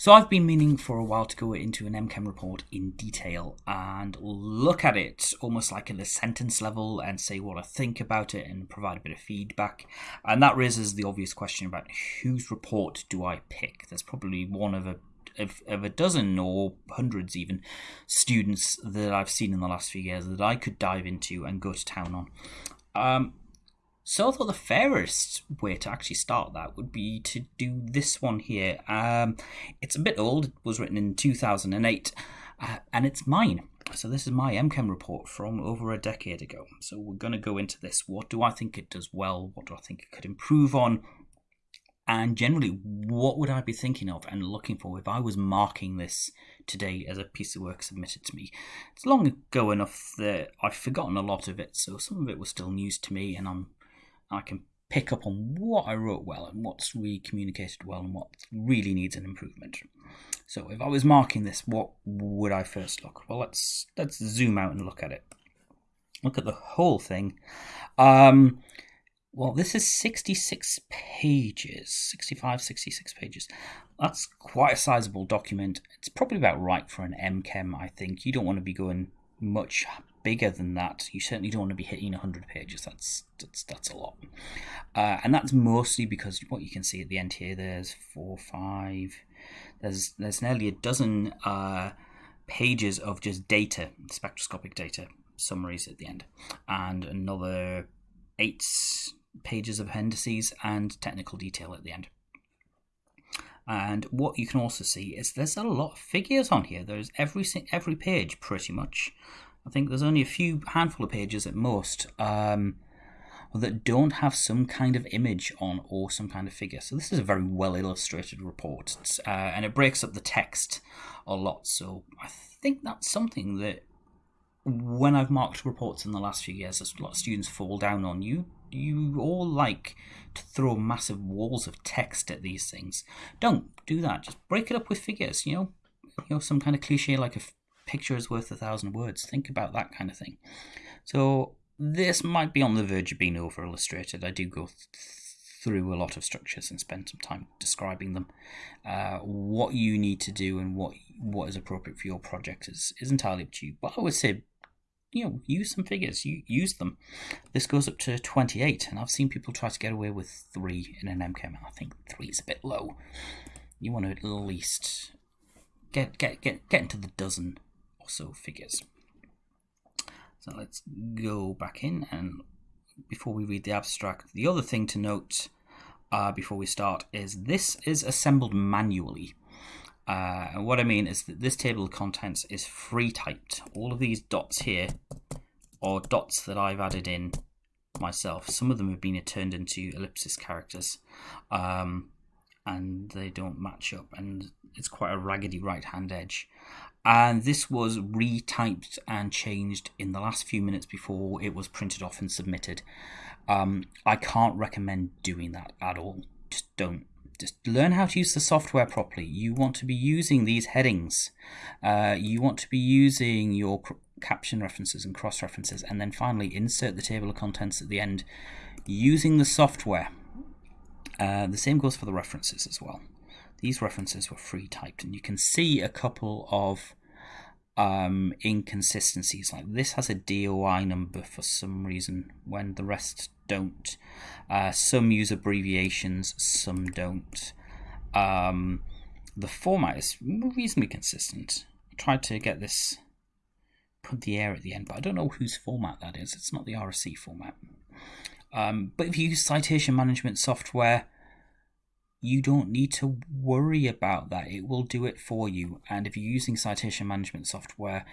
So I've been meaning for a while to go into an MChem report in detail and look at it almost like at a sentence level and say what I think about it and provide a bit of feedback. And that raises the obvious question about whose report do I pick? There's probably one of a of, of a dozen or hundreds even students that I've seen in the last few years that I could dive into and go to town on. Um, so I thought the fairest way to actually start that would be to do this one here. Um, it's a bit old. It was written in 2008, uh, and it's mine. So this is my MChem report from over a decade ago. So we're going to go into this. What do I think it does well? What do I think it could improve on? And generally, what would I be thinking of and looking for if I was marking this today as a piece of work submitted to me? It's long ago enough that I've forgotten a lot of it, so some of it was still news to me, and I'm I can pick up on what I wrote well and what's really communicated well and what really needs an improvement. So if I was marking this, what would I first look? Well, let's let's zoom out and look at it. Look at the whole thing. Um, well, this is 66 pages, 65, 66 pages. That's quite a sizable document. It's probably about right for an MChem, I think. You don't want to be going much bigger than that, you certainly don't want to be hitting 100 pages. That's that's, that's a lot. Uh, and that's mostly because what you can see at the end here, there's four, five, there's there's nearly a dozen uh, pages of just data, spectroscopic data summaries at the end, and another eight pages of appendices and technical detail at the end. And what you can also see is there's a lot of figures on here. There's every every page pretty much I think there's only a few handful of pages at most um, that don't have some kind of image on or some kind of figure. So this is a very well illustrated report, uh, and it breaks up the text a lot. So I think that's something that when I've marked reports in the last few years, a lot of students fall down on. You you all like to throw massive walls of text at these things. Don't do that. Just break it up with figures. You know, you know some kind of cliche like a picture is worth a thousand words. Think about that kind of thing. So this might be on the verge of being over illustrated. I do go th- through a lot of structures and spend some time describing them. Uh, what you need to do and what what is appropriate for your project is, is entirely up to you. But I would say, you know, use some figures. You use them. This goes up to 28, and I've seen people try to get away with three in an MChem. I think three is a bit low. You want to at least get get get get into the dozen also figures. So let's go back in and before we read the abstract, the other thing to note uh, before we start is this is assembled manually. Uh, and what I mean is that this table of contents is free typed. All of these dots here are dots that I've added in myself. Some of them have been turned into ellipsis characters um, and they don't match up and it's quite a raggedy right hand edge and this was retyped and changed in the last few minutes before it was printed off and submitted. Um, I can't recommend doing that at all. Just don't. Just learn how to use the software properly. You want to be using these headings. Uh, you want to be using your caption references and cross references, and then finally insert the table of contents at the end using the software. Uh, the same goes for the references as well these references were free typed and you can see a couple of um, inconsistencies like this has a DOI number for some reason when the rest don't. Uh, some use abbreviations some don't. Um, the format is reasonably consistent. I tried to get this put the air at the end but I don't know whose format that is. It's not the RSC format. Um, but if you use citation management software you don't need to worry about that. It will do it for you. And if you're using citation management software,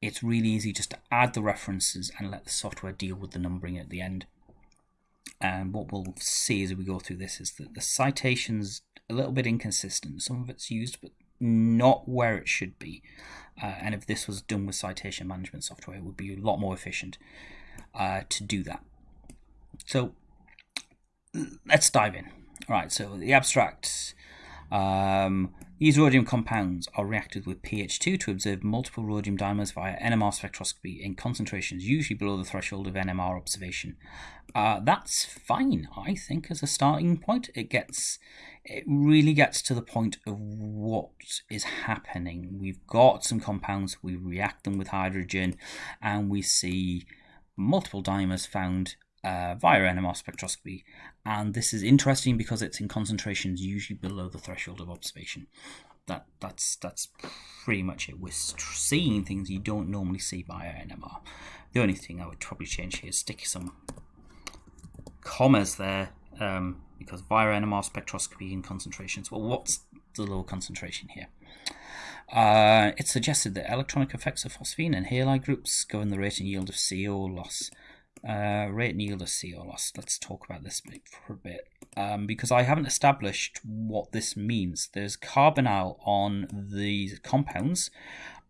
it's really easy just to add the references and let the software deal with the numbering at the end. And what we'll see as we go through this is that the citation's a little bit inconsistent. Some of it's used, but not where it should be. Uh, and if this was done with citation management software, it would be a lot more efficient uh, to do that. So let's dive in. Right, so the abstract. Um, these rhodium compounds are reacted with pH2 to observe multiple rhodium dimers via NMR spectroscopy in concentrations usually below the threshold of NMR observation. Uh, that's fine, I think, as a starting point. It gets, it really gets to the point of what is happening. We've got some compounds, we react them with hydrogen, and we see multiple dimers found uh, via NMR spectroscopy. And this is interesting because it's in concentrations usually below the threshold of observation. That that's that's pretty much it. We're seeing things you don't normally see via NMR. The only thing I would probably change here is stick some commas there um, because via NMR spectroscopy in concentrations. Well, what's the low concentration here? Uh, it suggested that electronic effects of phosphine and halide groups govern the rate and yield of CO loss. Uh, rate and yield. Let's talk about this for a bit um, because I haven't established what this means. There's carbonyl on these compounds,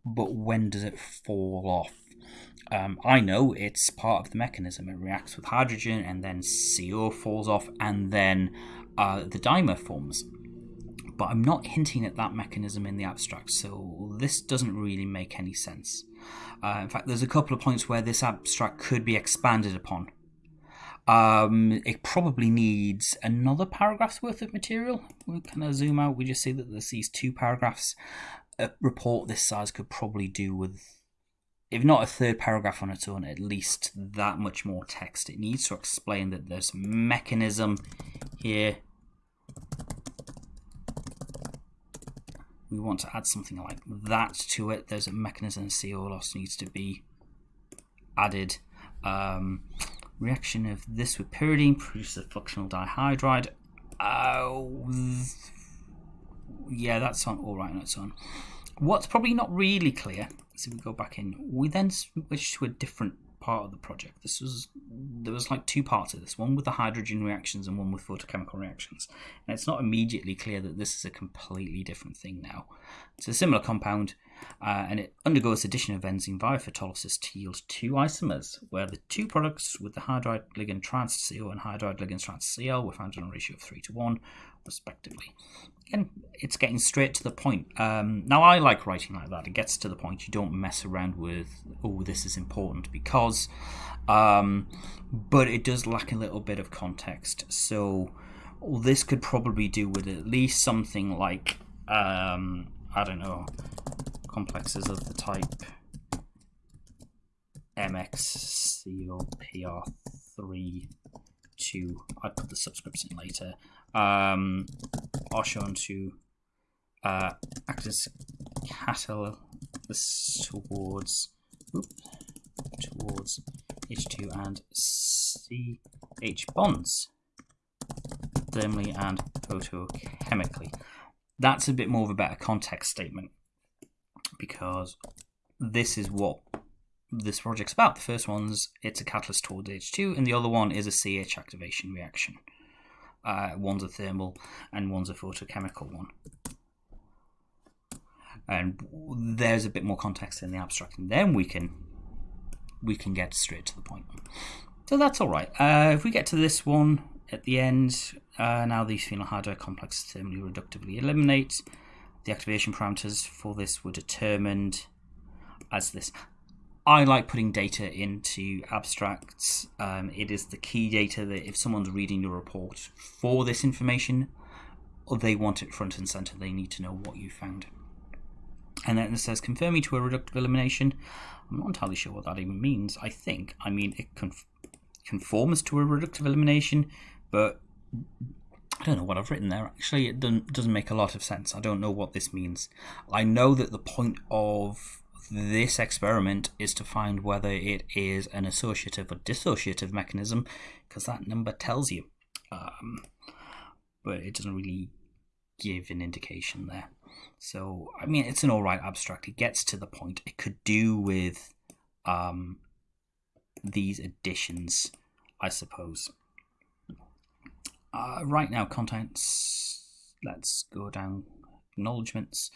but when does it fall off? Um, I know it's part of the mechanism. It reacts with hydrogen and then CO falls off and then uh, the dimer forms. But I'm not hinting at that mechanism in the abstract, so this doesn't really make any sense. Uh, in fact, there's a couple of points where this abstract could be expanded upon. Um, it probably needs another paragraph's worth of material. We kind of zoom out, we just see that there's these two paragraphs. A report this size could probably do with if not a third paragraph on its own, at least that much more text. It needs to explain that there's mechanism here. We want to add something like that to it. There's a mechanism CO loss needs to be added. Um, reaction of this with pyridine produces a functional dihydride. Oh, yeah, that's on all right that's on. What's probably not really clear so we go back in. We then switch to a different part of the project. This was there was like two parts of this, one with the hydrogen reactions and one with photochemical reactions. And it's not immediately clear that this is a completely different thing now. It's a similar compound, uh, and it undergoes addition of benzene via photolysis to yield two isomers, where the two products with the hydride ligand trans CO and hydride ligand trans Cl were found in a ratio of three to one, respectively again, it's getting straight to the point. Um, now, I like writing like that. It gets to the point. You don't mess around with, oh, this is important because, um, but it does lack a little bit of context. So, this could probably do with at least something like, um, I don't know, complexes of the type MXCOPR3 to, I'd put the subscripts in later, um, are shown to uh, act as catalysts towards oops, towards H2 and CH bonds thermally and photochemically. That's a bit more of a better context statement because this is what this project's about. The first one's it's a catalyst towards H2, and the other one is a CH activation reaction. Uh, one's a thermal and one's a photochemical one. And there's a bit more context in the abstract, and then we can we can get straight to the point. So that's all right. Uh, if we get to this one at the end, uh, now these phenyl hydride complexes thermally reductively eliminate. The activation parameters for this were determined as this. I like putting data into abstracts. Um, it is the key data that if someone's reading your report for this information, they want it front and center, they need to know what you found. And then it says confirming to a reductive elimination. I'm not entirely sure what that even means. I think, I mean, it conf conforms to a reductive elimination, but I don't know what I've written there. Actually, it doesn't make a lot of sense. I don't know what this means. I know that the point of this experiment is to find whether it is an associative or dissociative mechanism, because that number tells you. Um, but it doesn't really give an indication there. So, I mean, it's an alright abstract. It gets to the point. It could do with um, these additions, I suppose. Uh, right now, contents. Let's go down acknowledgements.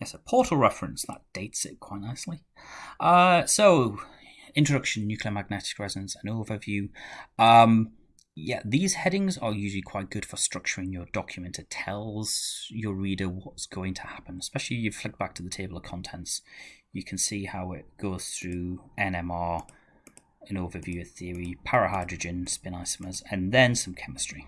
Yes, a portal reference. That dates it quite nicely. Uh, so, introduction, nuclear magnetic resonance, and overview. Um, yeah, these headings are usually quite good for structuring your document. It tells your reader what's going to happen, especially if you flick back to the table of contents. You can see how it goes through NMR, an overview of theory, parahydrogen, spin isomers, and then some chemistry.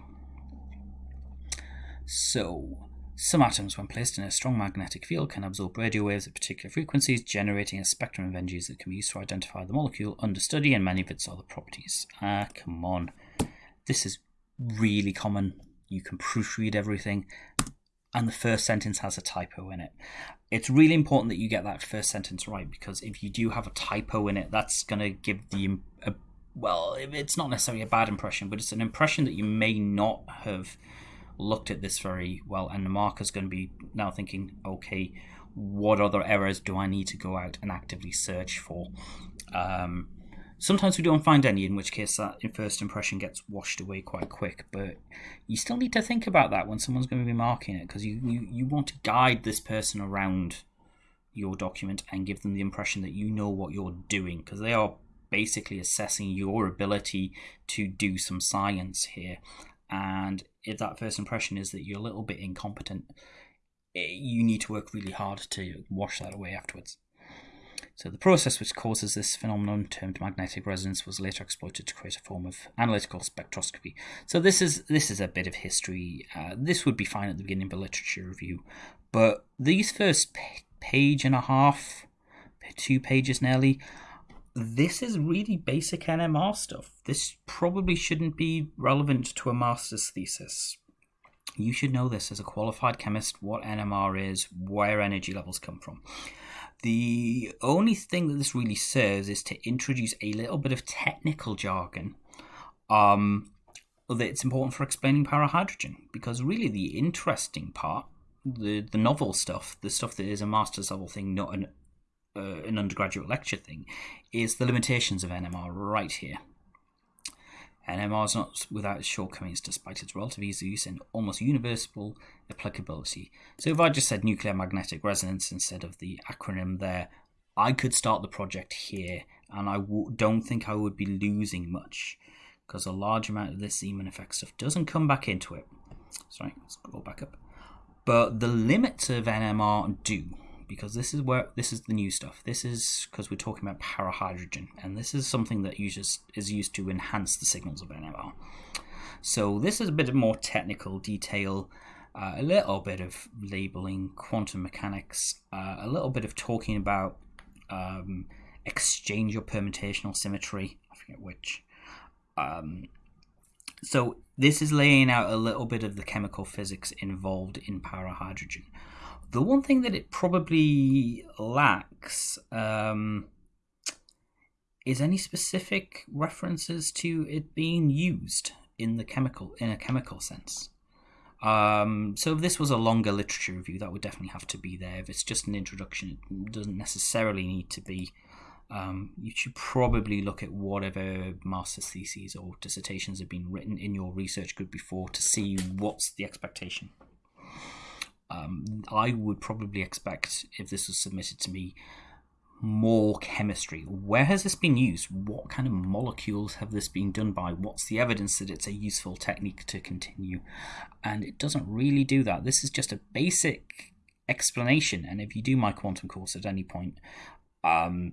So, Some atoms, when placed in a strong magnetic field, can absorb radio waves at particular frequencies, generating a spectrum of energies that can be used to identify the molecule under study and many of its other properties. Ah, come on. This is really common. You can proofread everything, and the first sentence has a typo in it. It's really important that you get that first sentence right because if you do have a typo in it, that's going to give the a, well, it's not necessarily a bad impression, but it's an impression that you may not have looked at this very well, and the marker's going to be now thinking, okay, what other errors do I need to go out and actively search for? Um, sometimes we don't find any, in which case that first impression gets washed away quite quick. But you still need to think about that when someone's going to be marking it, because you, you, you want to guide this person around your document and give them the impression that you know what you're doing, because they are basically assessing your ability to do some science here. And if that first impression is that you're a little bit incompetent, eh, you need to work really hard to wash that away afterwards. So the process which causes this phenomenon, termed magnetic resonance, was later exploited to create a form of analytical spectroscopy. So this is this is a bit of history. Uh, this would be fine at the beginning of a literature review, but these first page and a half, two pages nearly, this is really basic NMR stuff. This probably shouldn't be relevant to a master's thesis. You should know this as a qualified chemist what NMR is, where energy levels come from. The only thing that this really serves is to introduce a little bit of technical jargon um, that's important for explaining parahydrogen. Because really, the interesting part, the, the novel stuff, the stuff that is a master's level thing, not an uh, an undergraduate lecture thing, is the limitations of NMR right here. NMR is not without its shortcomings despite its relative ease of use and almost universal applicability. So if I just said nuclear magnetic resonance instead of the acronym there, I could start the project here and I w- don't think I would be losing much because a large amount of this Zeeman effect stuff doesn't come back into it. Sorry, let's go back up. But the limits of NMR do because this is where this is the new stuff. This is because we're talking about parahydrogen, and this is something that uses, is used to enhance the signals of NMR. So this is a bit of more technical detail, uh, a little bit of labeling, quantum mechanics, uh, a little bit of talking about um, exchange or permutational symmetry. I forget which. Um, so this is laying out a little bit of the chemical physics involved in parahydrogen. The one thing that it probably lacks um, is any specific references to it being used in the chemical in a chemical sense. Um, so if this was a longer literature review, that would definitely have to be there. If it's just an introduction, it doesn't necessarily need to be. Um, you should probably look at whatever master's theses or dissertations have been written in your research group before to see what's the expectation um, I would probably expect if this was submitted to me more chemistry. Where has this been used? What kind of molecules have this been done by? What's the evidence that it's a useful technique to continue? And it doesn't really do that. This is just a basic explanation. And if you do my quantum course at any point, um,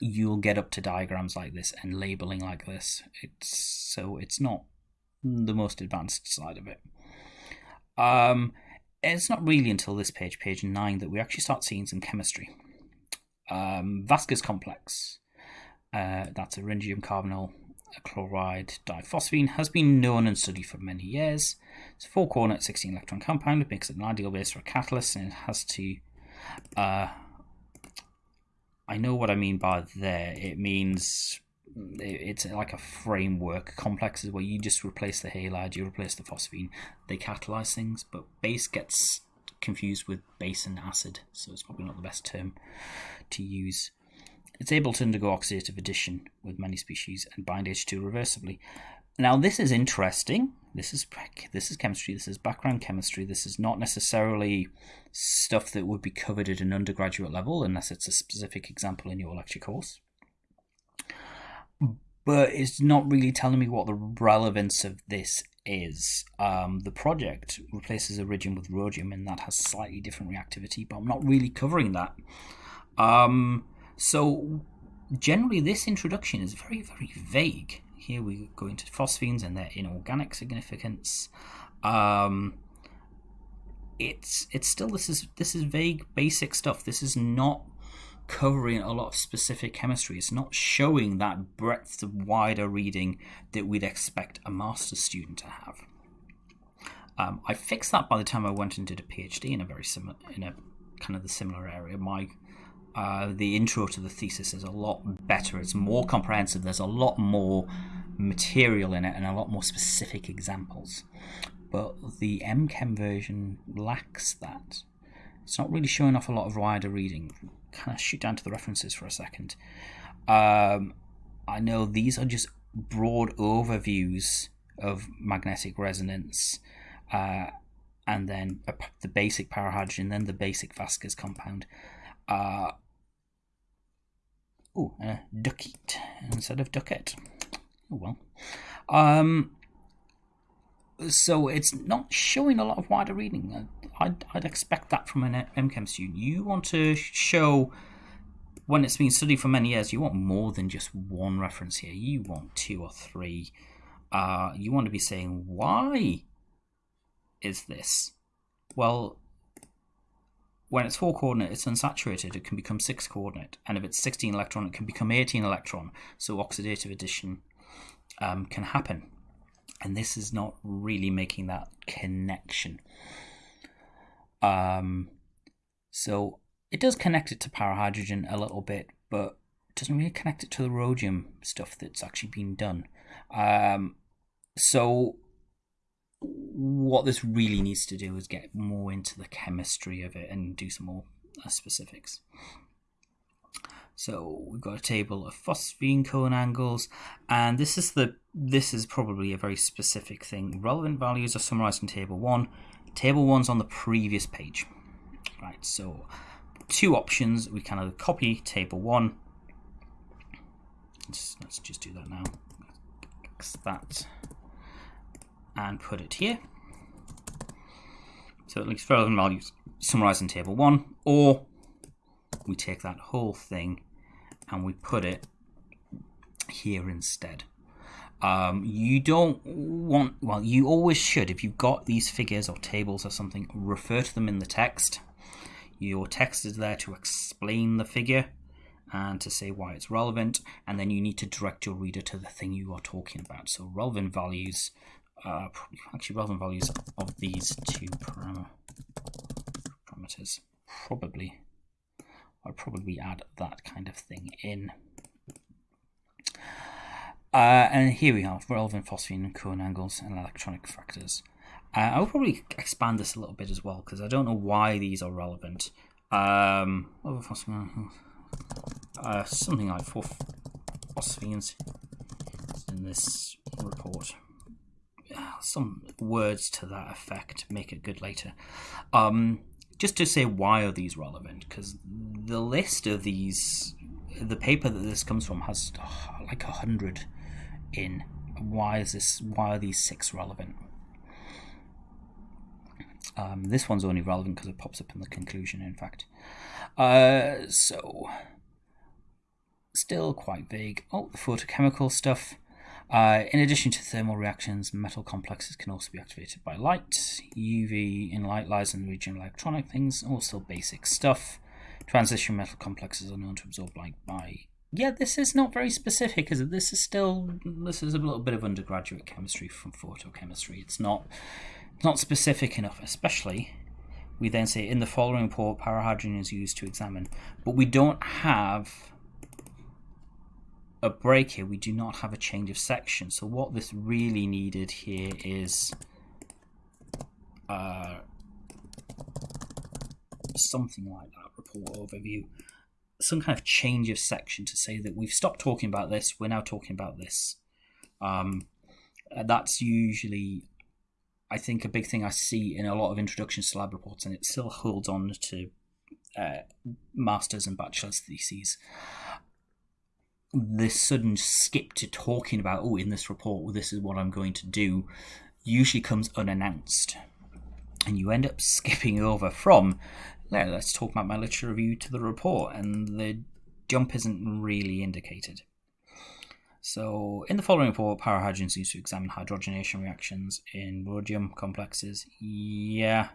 you'll get up to diagrams like this and labeling like this. It's so it's not the most advanced side of it. Um, it's not really until this page, page 9, that we actually start seeing some chemistry. Um, Vaska's complex, uh, that's iridium carbonyl chloride diphosphine, has been known and studied for many years. It's a four coordinate 16 electron compound. It makes it an ideal base for a catalyst, and it has to. Uh, I know what I mean by there. It means it's like a framework complexes where you just replace the halide, you replace the phosphine, they catalyze things, but base gets confused with base and acid, so it's probably not the best term to use. It's able to undergo oxidative addition with many species and bind H2 reversibly. Now this is interesting. This is this is chemistry. This is background chemistry. This is not necessarily stuff that would be covered at an undergraduate level unless it's a specific example in your lecture course but it's not really telling me what the relevance of this is. Um, the project replaces iridium with rhodium, and that has slightly different reactivity, but I'm not really covering that. Um, so, generally, this introduction is very, very vague. Here we go into phosphines and their inorganic significance. Um, it's it's still this is this is vague basic stuff. This is not covering a lot of specific chemistry. It's not showing that breadth of wider reading that we'd expect a master's student to have. Um, I fixed that by the time I went and did a PhD in a very similar, in a kind of the similar area. My uh, the intro to the thesis is a lot better. It's more comprehensive. There's a lot more material in it and a lot more specific examples. But the MChem version lacks that. It's not really showing off a lot of wider reading. Kind of shoot down to the references for a second. Um, I know these are just broad overviews of magnetic resonance, uh, and then the basic parahydrogen, then the basic Vaska's compound. Uh, oh, uh, duckite instead of Duckett. Oh well. Um, so it's not showing a lot of wider reading. I'd, I'd expect that from an MChem student. You want to show, when it's been studied for many years, you want more than just one reference here. You want two or three. Uh, you want to be saying, why is this? Well, when it's 4 coordinate, it's unsaturated. It can become 6 coordinate. And if it's 16 electron, it can become 18 electron. So oxidative addition um, can happen. And this is not really making that connection. Um, so it does connect it to parahydrogen a little bit, but it doesn't really connect it to the rhodium stuff that's actually been done. Um, so what this really needs to do is get more into the chemistry of it and do some more uh, specifics. So we've got a table of phosphine cone angles, and this is the this is probably a very specific thing. Relevant values are summarized in table one. Table one's on the previous page. Right, so two options. We can either copy table one. Let's, let's just do that now. X that and put it here. So it least relevant values summarized in table one, or we take that whole thing and we put it here instead. Um, you don't want, well, you always should, if you've got these figures or tables or something, refer to them in the text. Your text is there to explain the figure and to say why it's relevant, and then you need to direct your reader to the thing you are talking about. So, relevant values, uh, actually, relevant values of these two parameters, probably I'll probably add that kind of thing in. Uh, and here we have relevant phosphine cone angles and electronic factors. Uh, I'll probably expand this a little bit as well because I don't know why these are relevant. Um, uh, something like four phosphines in this report. Some words to that effect make it good later. Um, just to say why are these relevant because the list of these the paper that this comes from has oh, like a hundred in why is this why are these six relevant um, this one's only relevant because it pops up in the conclusion in fact uh, so still quite vague oh the photochemical stuff uh, in addition to thermal reactions, metal complexes can also be activated by light. UV in light lies in the region of electronic things, also basic stuff. Transition metal complexes are known to absorb light by. Yeah, this is not very specific, is it? This is still this is a little bit of undergraduate chemistry from photochemistry. It's not it's not specific enough, especially we then say in the following report parahydrogen is used to examine, but we don't have a break here, we do not have a change of section. So what this really needed here is uh, something like that, report overview. Some kind of change of section to say that we've stopped talking about this, we're now talking about this. Um, that's usually, I think, a big thing I see in a lot of introductions to lab reports, and it still holds on to uh, masters and bachelor's theses this sudden skip to talking about, oh, in this report, well, this is what I'm going to do, usually comes unannounced. And you end up skipping over from, yeah, let's talk about my literature review to the report, and the jump isn't really indicated. So, in the following report, parahydrogen seems to examine hydrogenation reactions in rhodium complexes. Yeah,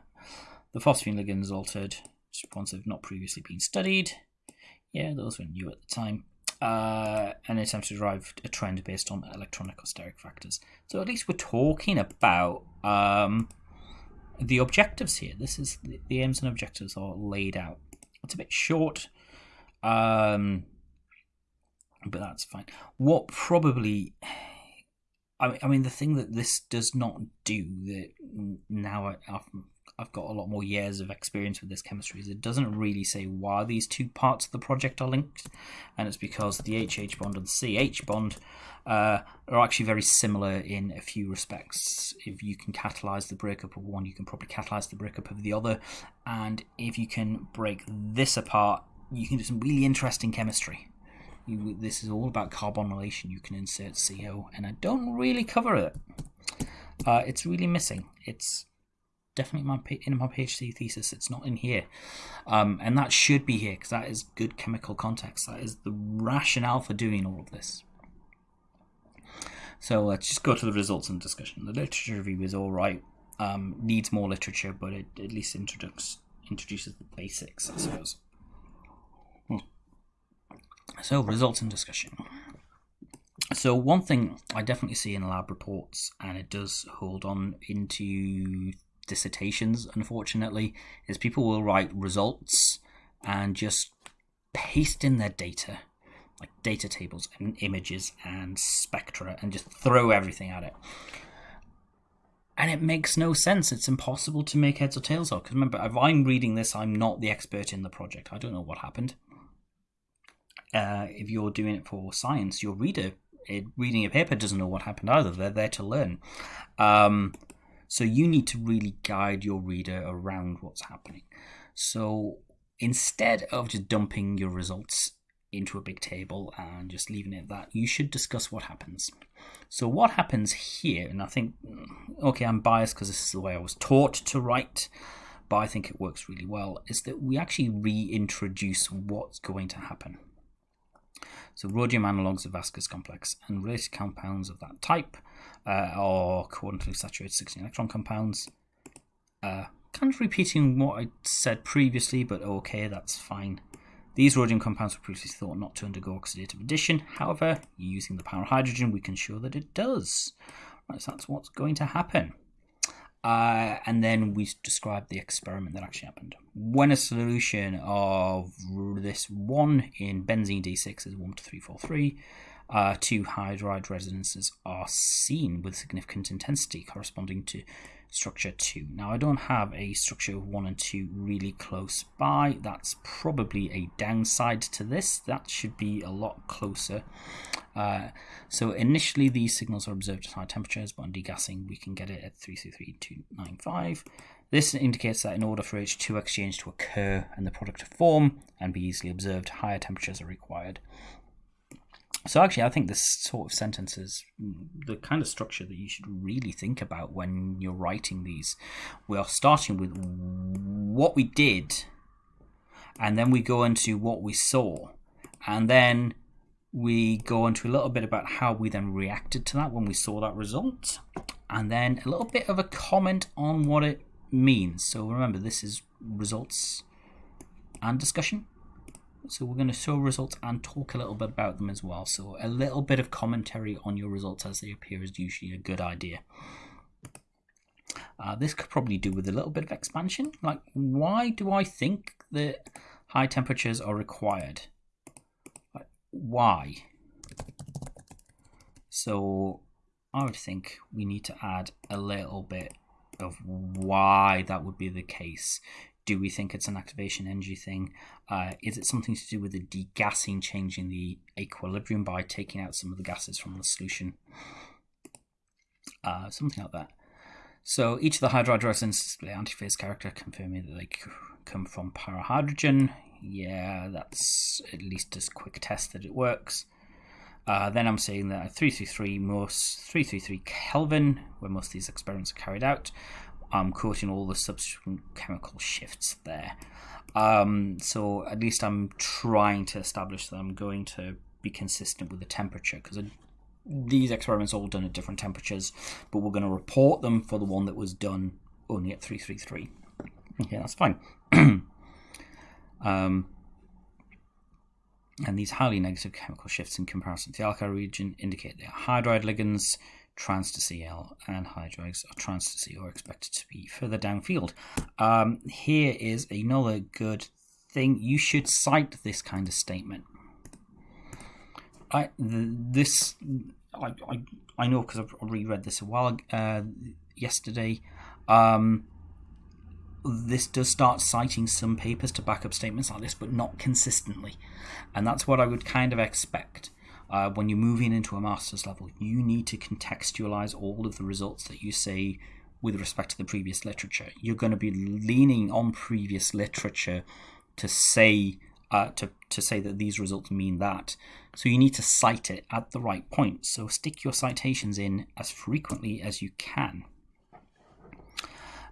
The phosphine ligands altered ones have not previously been studied. Yeah, those were new at the time. Uh, and attempt to derive a trend based on electronic steric factors. So at least we're talking about um, the objectives here. This is the, aims and objectives are laid out. It's a bit short, um, but that's fine. What probably, I mean, I mean, the thing that this does not do that now I, I've got a lot more years of experience with this chemistry is it doesn't really say why these two parts of the project are linked, and it's because the HH bond and the CH bond uh, are actually very similar in a few respects. If you can catalyze the breakup of one, you can probably catalyze the breakup of the other, and if you can break this apart, you can do some really interesting chemistry. You, this is all about carbonylation. You can insert CO, and I don't really cover it. Uh, it's really missing. It's definitely my in my PhD thesis. It's not in here, um, and that should be here because that is good chemical context. That is the rationale for doing all of this. So let's just go to the results and discussion. The literature review is all right. Um, needs more literature, but it at least introduces introduces the basics, I suppose. Hmm. So results and discussion. So one thing I definitely see in lab reports, and it does hold on into dissertations, unfortunately, is people will write results and just paste in their data, like data tables and images and spectra, and just throw everything at it. And it makes no sense. It's impossible to make heads or tails of. Because remember, if I'm reading this, I'm not the expert in the project. I don't know what happened. Uh, if you're doing it for science, your reader it, reading a paper doesn't know what happened either. They're there to learn. Um, so you need to really guide your reader around what's happening. So instead of just dumping your results into a big table and just leaving it at that, you should discuss what happens. So what happens here, and I think, mm, okay, I'm biased because this is the way I was taught to write, but I think it works really well, is that we actually reintroduce what's going to happen. So rhodium analogues of Vaska's complex and related compounds of that type uh, or coordinately saturated 16 electron compounds. Uh, kind of repeating what I said previously, but okay, that's fine. These rhodium compounds were previously thought not to undergo oxidative addition. However, using the parahydrogen, we can show that it does. Right, so that's what's going to happen. Uh, and then we describe the experiment that actually happened. When a solution of this 1 in benzene D6 is 1 to 343, uh, two hydride resonances are seen with significant intensity corresponding to structure 2. Now I don't have a structure 1 and 2 really close by. That's probably a downside to this. That should be a lot closer. Uh, so initially these signals are observed at high temperatures, but on degassing we can get it at 333295. This indicates that in order for H2 exchange to occur and the product to form and be easily observed, higher temperatures are required. So actually, I think this sort of sentence is mm, the kind of structure that you should really think about when you're writing these. We are starting with what we did, and then we go into what we saw, and then we go into a little bit about how we then reacted to that when we saw that result, and then a little bit of a comment on what it means. So remember, this is results and discussion. So we're going to show results and talk a little bit about them as well. So a little bit of commentary on your results as they appear is usually a good idea. Uh, this could probably do with a little bit of expansion. Like, why do I think that high temperatures are required? Like, why? So I would think we need to add a little bit of why that would be the case do we think it's an activation energy thing? Uh, is it something to do with the degassing changing the equilibrium by taking out some of the gases from the solution? Uh, something like that. So each of the hydride resins display antiphase character, confirming that they come from para hydrogen. Yeah, that's at least a quick test that it works. Uh, then I'm saying that 333 most 333 Kelvin, where most of these experiments are carried out, I'm quoting all the subsequent chemical shifts there. Um, so at least I'm trying to establish that I'm going to be consistent with the temperature because these experiments are all done at different temperatures, but we're going to report them for the one that was done only at 333. Okay, that's fine. um, and these highly negative chemical shifts in comparison to the alkyl region indicate they are hydride ligands, trans to Cl, and hydrides are trans to C or expected to be further downfield. Um, here is another good thing. You should cite this kind of statement. I this I I, I know because I've reread this a while uh, yesterday. Um, this does start citing some papers to back up statements like this, but not consistently. And that's what I would kind of expect. Uh, when you're moving into a master's level, you need to contextualize all of the results that you see with respect to the previous literature. You're going to be leaning on previous literature to say uh, to to say that these results mean that. So you need to cite it at the right point. So stick your citations in as frequently as you can.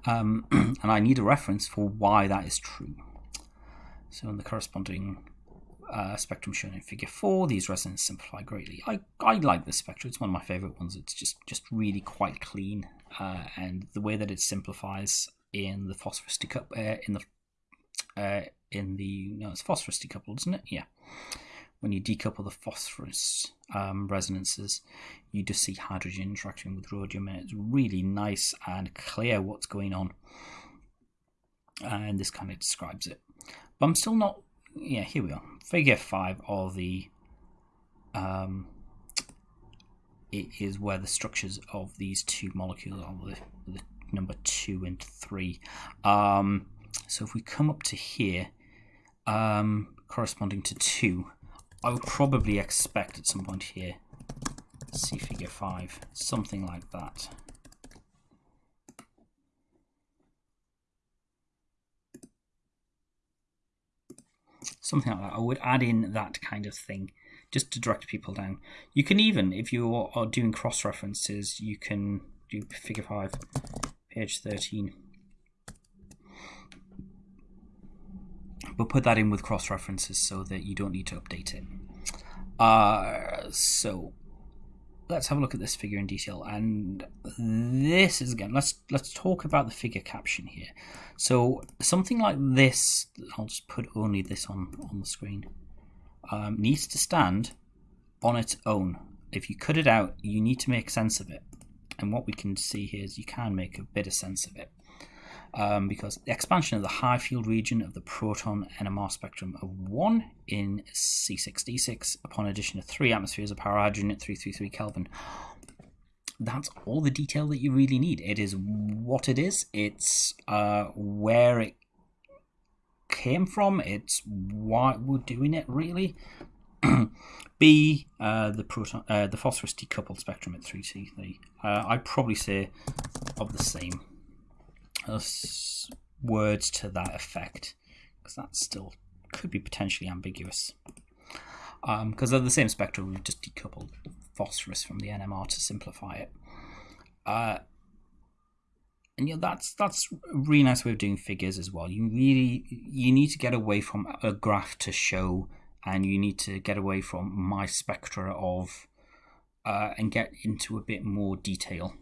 Um, and I need a reference for why that is true. So in the corresponding uh, spectrum shown in figure 4, these resonances simplify greatly. I, I like this spectrum, it's one of my favourite ones. It's just, just really quite clean, uh, and the way that it simplifies in the phosphorus decouple, uh, in the uh, in the no, it's phosphorus decoupled, isn't it? Yeah. When you decouple the phosphorus um, resonances, you just see hydrogen interacting with rhodium, and it's really nice and clear what's going on. And this kind of describes it. But I'm still not. Yeah, here we are. Figure five of the. Um, it is where the structures of these two molecules are the, the number two and three. Um, so if we come up to here, um, corresponding to 2, I would probably expect at some point here, see figure 5, something like that. Something like that. I would add in that kind of thing just to direct people down. You can even, if you are doing cross references, you can do figure 5, page 13 but put that in with cross references so that you don't need to update it. Uh, so let's have a look at this figure in detail and this is again let's let's talk about the figure caption here. So something like this i'll just put only this on on the screen um, needs to stand on its own. If you cut it out you need to make sense of it. And what we can see here is you can make a bit of sense of it um, because the expansion of the high field region of the proton NMR spectrum of 1 in C6D6 upon addition of 3 atmospheres of parahydrogen at 333 Kelvin. That's all the detail that you really need. It is what it is, it's uh, where it came from, it's why we're doing it really. B, uh, the proton, uh, the phosphorus decoupled spectrum at 3T3. Uh, I'd probably say of the same words to that effect because that still could be potentially ambiguous. Because um, they're the same spectrum, we've just decoupled phosphorus from the NMR to simplify it. Uh, and yeah, that's that's a really nice way of doing figures as well. You really you need to get away from a graph to show, and you need to get away from my spectra of, uh, and get into a bit more detail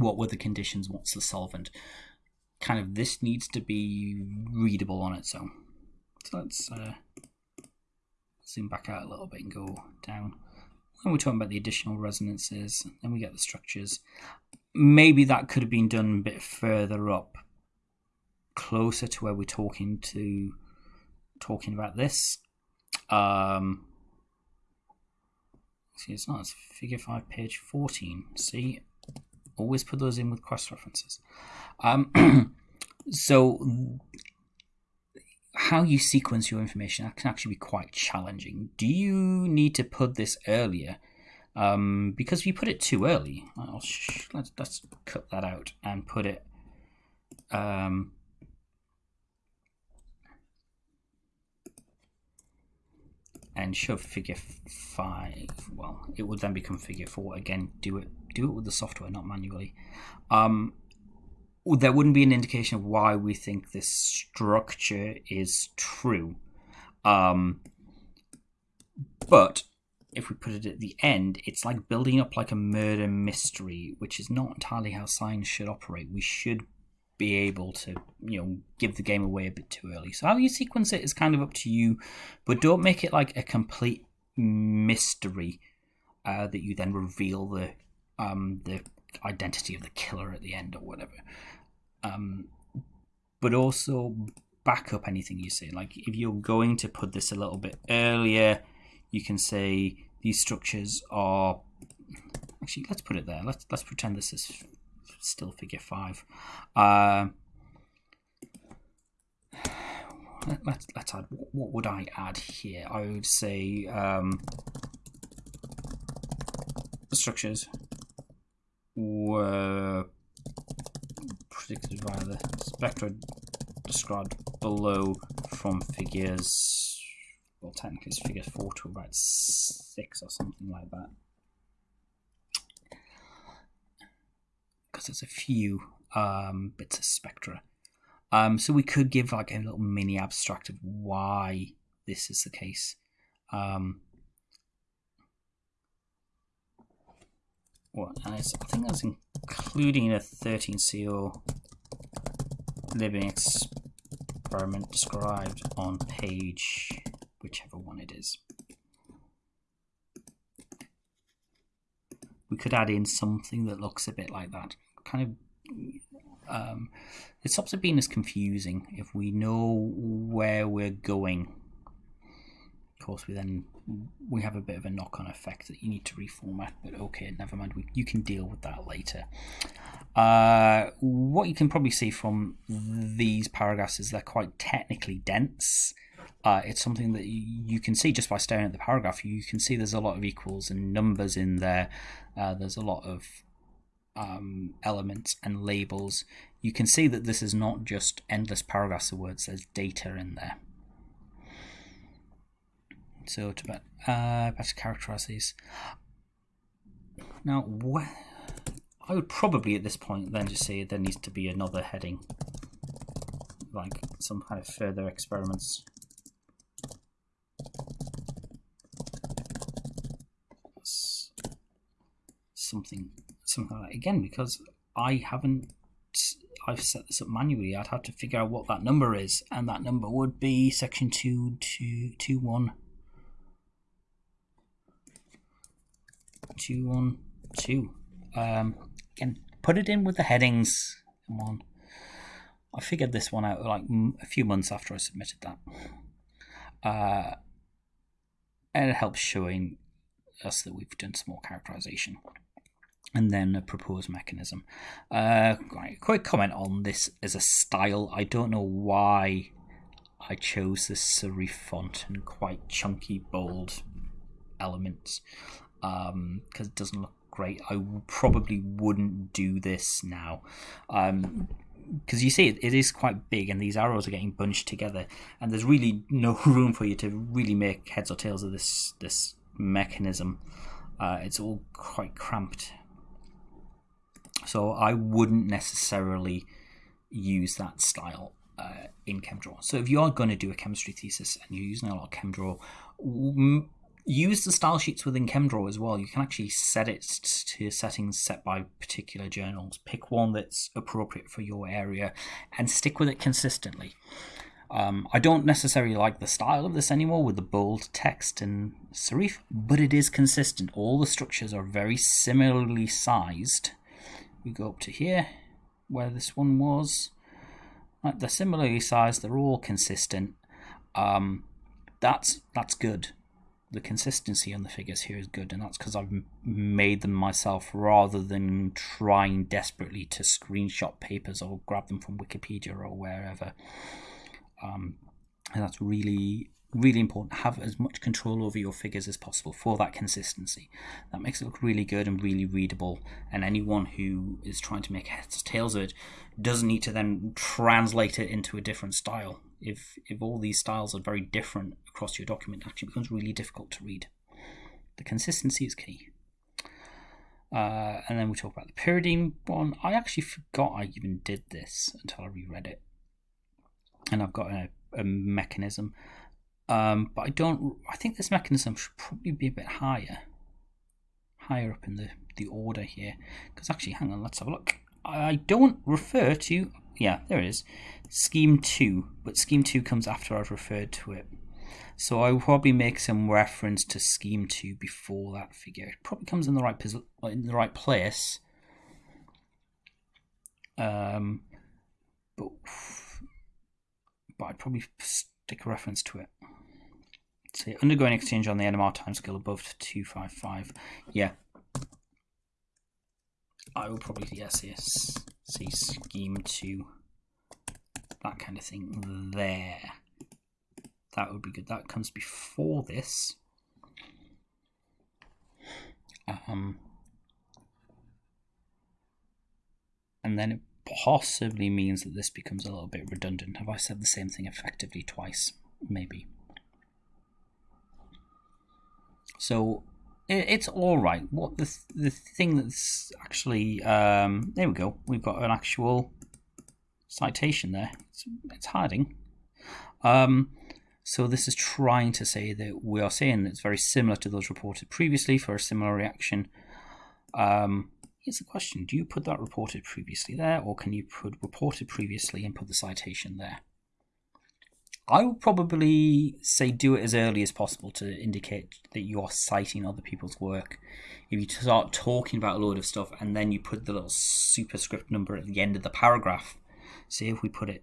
what were the conditions, what's the solvent. Kind of this needs to be readable on its own. So let's uh, zoom back out a little bit and go down. And we're talking about the additional resonances, then we get the structures. Maybe that could have been done a bit further up, closer to where we're talking to talking about this. Um, see, it's not. It's figure five, page fourteen. See, always put those in with cross references. Um, so how you sequence your information can actually be quite challenging. Do you need to put this earlier? Um, because if you put it too early, let's, let's cut that out and put it um, and show figure 5 well it would then become figure 4 again do it do it with the software not manually. Um, there wouldn't be an indication of why we think this structure is true. Um, but if we put it at the end it's like building up like a murder mystery which is not entirely how science should operate. We should be able to, you know, give the game away a bit too early. So how you sequence it is kind of up to you, but don't make it like a complete mystery uh, that you then reveal the um, the identity of the killer at the end or whatever. Um, but also back up anything you say. Like if you're going to put this a little bit earlier, you can say these structures are actually let's put it there. Let's let's pretend this is still figure five. Uh, let, us let's add. What would I add here? I would say um, structures were predicted by the spectra described below from figures. Well, technically, it's figure four to about six or something like that. because there's a few um, bits of spectra. Um, so we could give like a little mini abstract of why this is the case. Um, what and I think that's including a 13CO labelling experiment described on page whichever one it is. We could add in something that looks a bit like that kind of um, it stops it being as confusing if we know where we're going. Of course, we then we have a bit of a knock-on effect that you need to reformat. But okay, never mind. We, you can deal with that later. Uh, what you can probably see from these paragraphs is they're quite technically dense. Uh, it's something that you can see just by staring at the paragraph. You can see there's a lot of equals and numbers in there. Uh, there's a lot of um, elements and labels, you can see that this is not just endless paragraphs of words, there's data in there. So to uh, better characterize these. Now, I would probably at this point then just say there needs to be another heading, like some kind of further experiments. Something something like that again because I haven't I've set this up manually. I'd have to figure out what that number is, and that number would be section two two two one two one two. Um, again, put it in with the headings. Come on. I figured this one out like a few months after I submitted that. Uh, and it helps showing us that we've done some more characterization and then a proposed mechanism. Uh, quick comment on this as a style. I don't know why I chose this serif font and quite chunky, bold elements because um, it doesn't look great. I probably wouldn't do this now. Um, because you see it, it is quite big and these arrows are getting bunched together and there's really no room for you to really make heads or tails of this this mechanism uh, it's all quite cramped so I wouldn't necessarily use that style uh, in ChemDraw. So if you are going to do a chemistry thesis and you're using a lot of ChemDraw, use the style sheets within ChemDraw as well. You can actually set it to settings set by particular journals. Pick one that's appropriate for your area and stick with it consistently. Um, I don't necessarily like the style of this anymore with the bold text and serif, but it is consistent. All the structures are very similarly sized we go up to here where this one was they're similarly sized they're all consistent um, that's that's good the consistency on the figures here is good and that's because I've made them myself rather than trying desperately to screenshot papers or grab them from Wikipedia or wherever. Um, and that's really really important. Have as much control over your figures as possible for that consistency. That makes it look really good and really readable and anyone who is trying to make heads or tails of it doesn't need to then translate it into a different style if if all these styles are very different across your document it actually becomes really difficult to read the consistency is key uh, and then we talk about the pyridine one i actually forgot i even did this until i reread it and i've got a, a mechanism um, but I don't. I think this mechanism should probably be a bit higher, higher up in the the order here. Because actually, hang on, let's have a look. I don't refer to yeah, there it is. Scheme 2, but Scheme 2 comes after I've referred to it. So I will probably make some reference to Scheme 2 before that figure. It probably comes in the right in the right place. Um, but, but I'd probably stick a reference to it. Say undergoing exchange on the NMR timescale above 255. Yeah. I will probably yes, yes, see scheme 2 that kind of thing there. That would be good. That comes before this. Um, and then it possibly means that this becomes a little bit redundant. Have I said the same thing effectively twice? Maybe. So it's all right. What the the thing that's actually um, there we go. We've got an actual citation there. It's, it's hiding. Um, so this is trying to say that we are saying that it's very similar to those reported previously for a similar reaction. Um, here's the question: Do you put that reported previously there, or can you put reported previously and put the citation there? I would probably say do it as early as possible to indicate that you are citing other people's work. If you start talking about a load of stuff and then you put the little superscript number at the end of the paragraph, say if we put it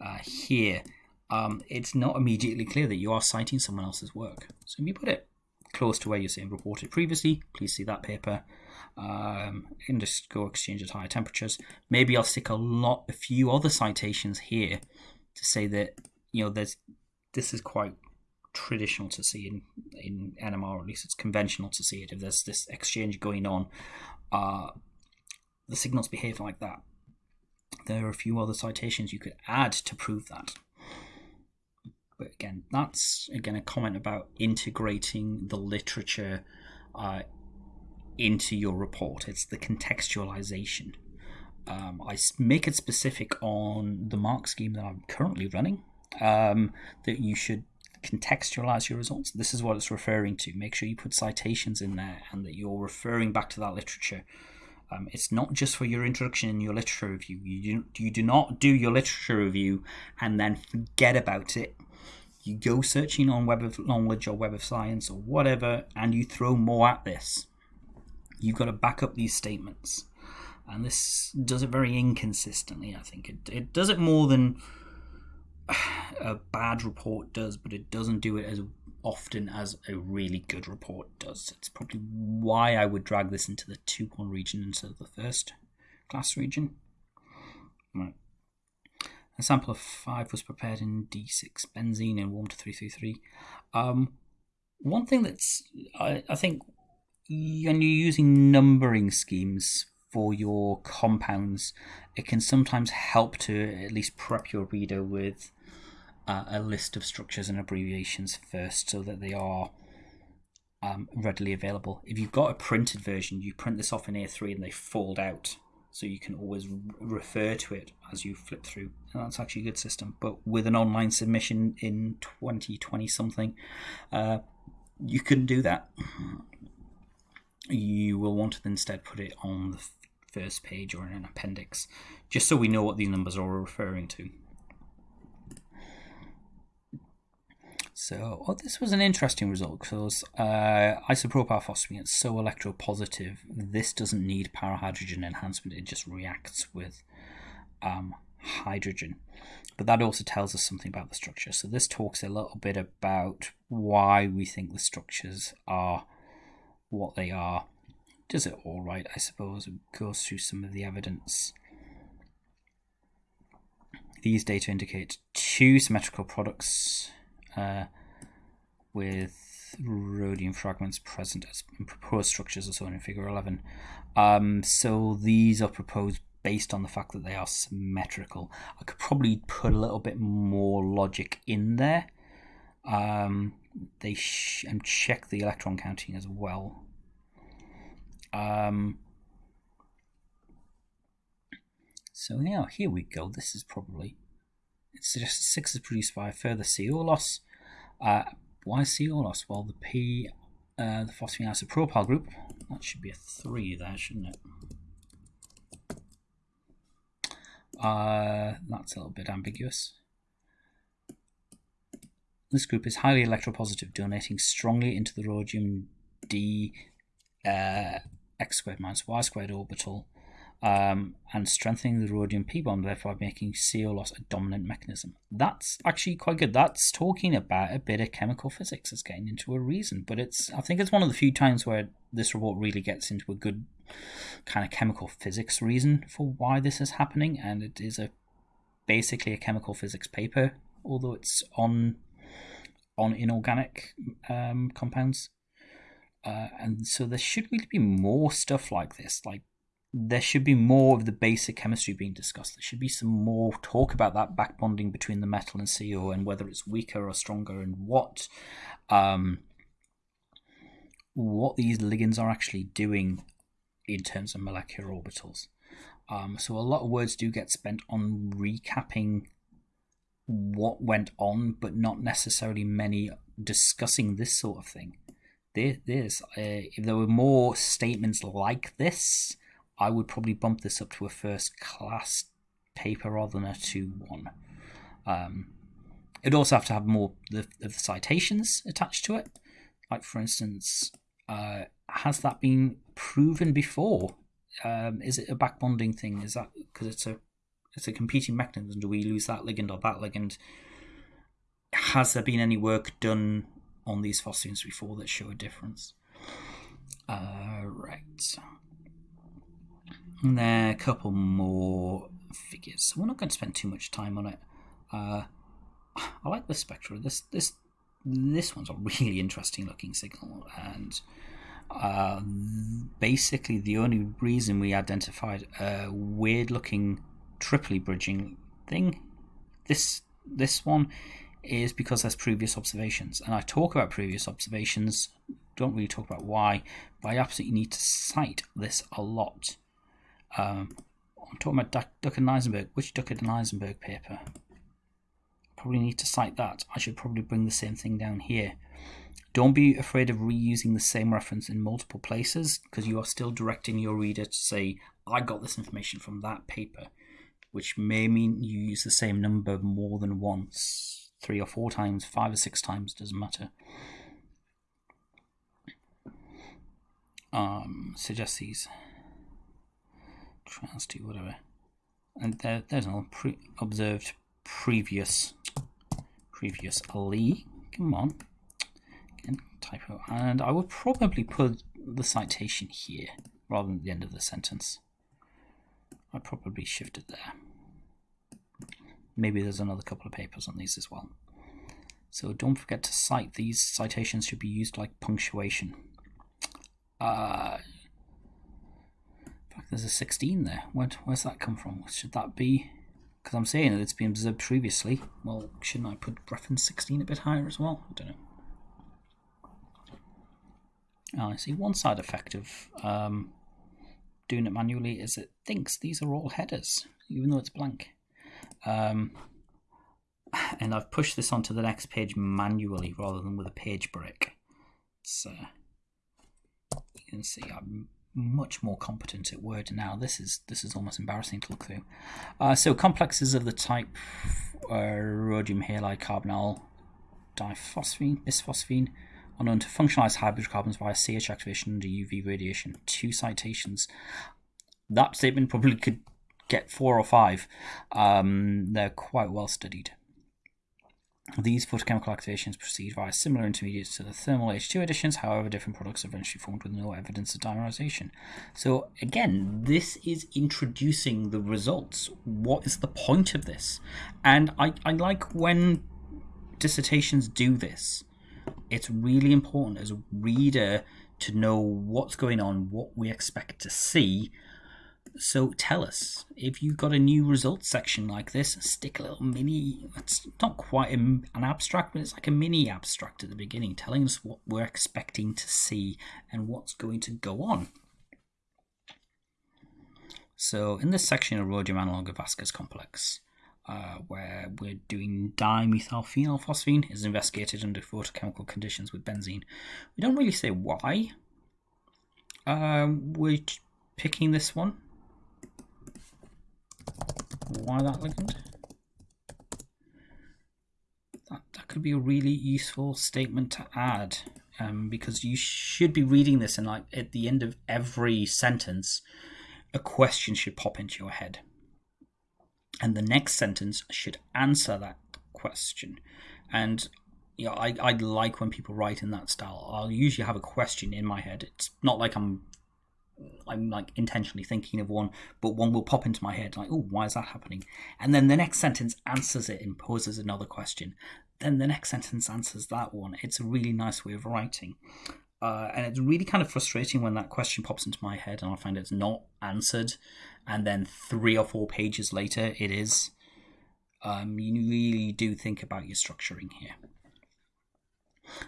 uh, here, um, it's not immediately clear that you are citing someone else's work. So if you put it close to where you're saying reported previously, please see that paper. Um, underscore exchange at higher temperatures. Maybe I'll stick a lot, a few other citations here to say that you know there's this is quite traditional to see in in NMR, or at least it's conventional to see it. If there's this exchange going on, uh, the signals behave like that there are a few other citations you could add to prove that. But again, that's again a comment about integrating the literature uh, into your report. It's the contextualization. Um, I make it specific on the mark scheme that I'm currently running um, that you should contextualize your results. This is what it's referring to. Make sure you put citations in there and that you're referring back to that literature um, it's not just for your introduction and your literature review. You do, you do not do your literature review and then forget about it. You go searching on Web of Knowledge or Web of Science or whatever, and you throw more at this. You've got to back up these statements. And this does it very inconsistently, I think. It, it does it more than a bad report does, but it doesn't do it as often as a really good report does. It's probably why I would drag this into the 2 1 region instead of the first class region. Right. A sample of 5 was prepared in D6 benzene and warmed to 333. Um, one thing that's, I, I think, when you're using numbering schemes for your compounds, it can sometimes help to at least prep your reader with uh, a list of structures and abbreviations first so that they are um, readily available. If you've got a printed version, you print this off in A3 and they fold out so you can always refer to it as you flip through. And that's actually a good system. But with an online submission in 2020 something, uh, you couldn't do that. You will want to instead put it on the first page or in an appendix, just so we know what these numbers are referring to. So, oh, this was an interesting result because uh, isopropyl phosphine is so electropositive. This doesn't need para-hydrogen enhancement; it just reacts with um, hydrogen. But that also tells us something about the structure. So this talks a little bit about why we think the structures are what they are. Does it all right? I suppose it goes through some of the evidence. These data indicate two symmetrical products uh, with rhodium fragments present as proposed structures as shown in figure 11. Um, so these are proposed based on the fact that they are symmetrical. I could probably put a little bit more logic in there. Um, they and check the electron counting as well. Um, so now here we go. This is probably it suggests six is produced by a further CO loss. Uh, why CO loss? Well, the P, uh, the phosphine isopropyl group, that should be a three there, shouldn't it? Uh, that's a little bit ambiguous. This group is highly electropositive, donating strongly into the rhodium d uh, x squared minus y squared orbital um, and strengthening the rhodium p bond, therefore making CO loss a dominant mechanism. That's actually quite good. That's talking about a bit of chemical physics. It's getting into a reason, but it's I think it's one of the few times where this report really gets into a good kind of chemical physics reason for why this is happening, and it is a basically a chemical physics paper, although it's on on inorganic um, compounds. Uh, and so there should really be more stuff like this. Like there should be more of the basic chemistry being discussed. There should be some more talk about that back bonding between the metal and CO and whether it's weaker or stronger and what um, what these ligands are actually doing in terms of molecular orbitals. Um, so a lot of words do get spent on recapping what went on, but not necessarily many discussing this sort of thing. This, uh, if there were more statements like this, I would probably bump this up to a first class paper rather than a 2 1. Um, it'd also have to have more of the, citations attached to it. Like, for instance, uh, has that been proven before? Um, is it a back bonding thing? Is that because it's a it's a competing mechanism. Do we lose that ligand or that ligand? Has there been any work done on these phosphines before that show a difference? Uh, right. And then a couple more figures. So we're not going to spend too much time on it. Uh, I like the spectra. This this this one's a really interesting looking signal, and uh, basically the only reason we identified a weird looking triply bridging thing. This this one is because there's previous observations, and I talk about previous observations. Don't really talk about why, but I absolutely need to cite this a lot. Um, I'm talking about Duckett, and Eisenberg. Which Duckett and Eisenberg paper? Probably need to cite that. I should probably bring the same thing down here. Don't be afraid of reusing the same reference in multiple places because you are still directing your reader to say, I got this information from that paper which may mean you use the same number more than once, three or four times, five or six times, doesn't matter. Um, suggest these. Trans to whatever. And there, there's an pre observed previous previous Ali. Come on. Again, typo. And I would probably put the citation here rather than the end of the sentence. I probably shifted there. Maybe there's another couple of papers on these as well. So don't forget to cite these. Citations should be used like punctuation. Uh, in fact, there's a 16 there. Where, where's that come from? Should that be... Because I'm saying that it's been observed previously. Well, shouldn't I put reference 16 a bit higher as well? I don't know. Oh, I see one side effect of um, doing it manually is it thinks these are all headers, even though it's blank. Um, and I've pushed this onto the next page manually rather than with a page break. So you can see I'm much more competent at Word now. This is this is almost embarrassing to look through. Uh, so complexes of the type uh, rhodium halide carbonyl diphosphine, bisphosphine are known to functionalize hydrocarbons via CH activation under UV radiation. Two citations. That statement probably could get four or five. Um, they're quite well studied. These photochemical activations proceed via similar intermediates to the thermal H2 additions, however, different products are eventually formed with no evidence of dimerization. So, again, this is introducing the results. What is the point of this? And I, I like when dissertations do this it's really important as a reader to know what's going on, what we expect to see. So tell us if you've got a new results section like this, stick a little mini. It's not quite an abstract, but it's like a mini abstract at the beginning, telling us what we're expecting to see and what's going to go on. So in this section of rhodium analog of Vaska's complex, uh, where we're doing dimethylphenylphosphine is investigated under photochemical conditions with benzene. We don't really say why um, we're picking this one. Why that ligand? That, that could be a really useful statement to add um, because you should be reading this and like at the end of every sentence, a question should pop into your head. And the next sentence should answer that question. And know, I, I like when people write in that style. I'll usually have a question in my head. It's not like I'm I'm like intentionally thinking of one, but one will pop into my head like, oh, why is that happening? And then the next sentence answers it and poses another question. Then the next sentence answers that one. It's a really nice way of writing. Uh, and it's really kind of frustrating when that question pops into my head and I find it's not answered, and then three or four pages later it is. Um, you really do think about your structuring here.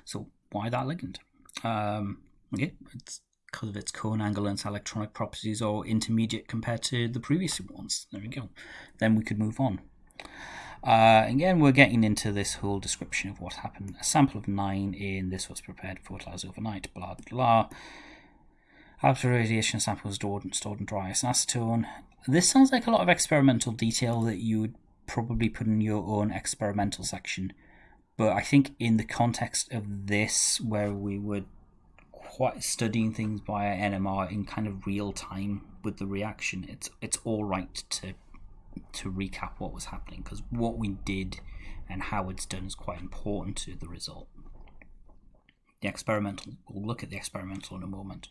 So why that ligand? Um, okay, it's because of its cone angle and its electronic properties or intermediate compared to the previous ones. There we go. Then we could move on. Uh, again, we're getting into this whole description of what happened. A sample of nine in this was prepared 40 hours overnight, blah, blah. After radiation samples stored, and stored in dry and acetone. This sounds like a lot of experimental detail that you would probably put in your own experimental section. But I think in the context of this, where we were quite studying things via NMR in kind of real time with the reaction, it's it's all right to to recap what was happening because what we did and how it's done is quite important to the result. The experimental, we'll look at the experimental in a moment.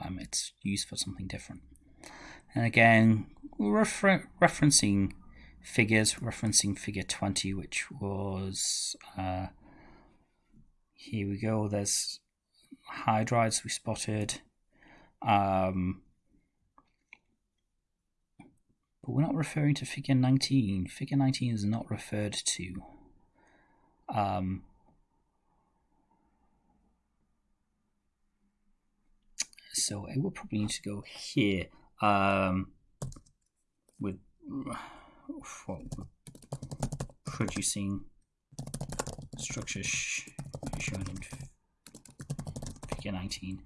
Um, it's used for something different. And again, refer- referencing figures, referencing figure 20, which was, uh, here we go, there's hydrides we spotted. Um, but we're not referring to figure 19. Figure 19 is not referred to. Um, so it will probably need to go here um, with producing structures in figure 19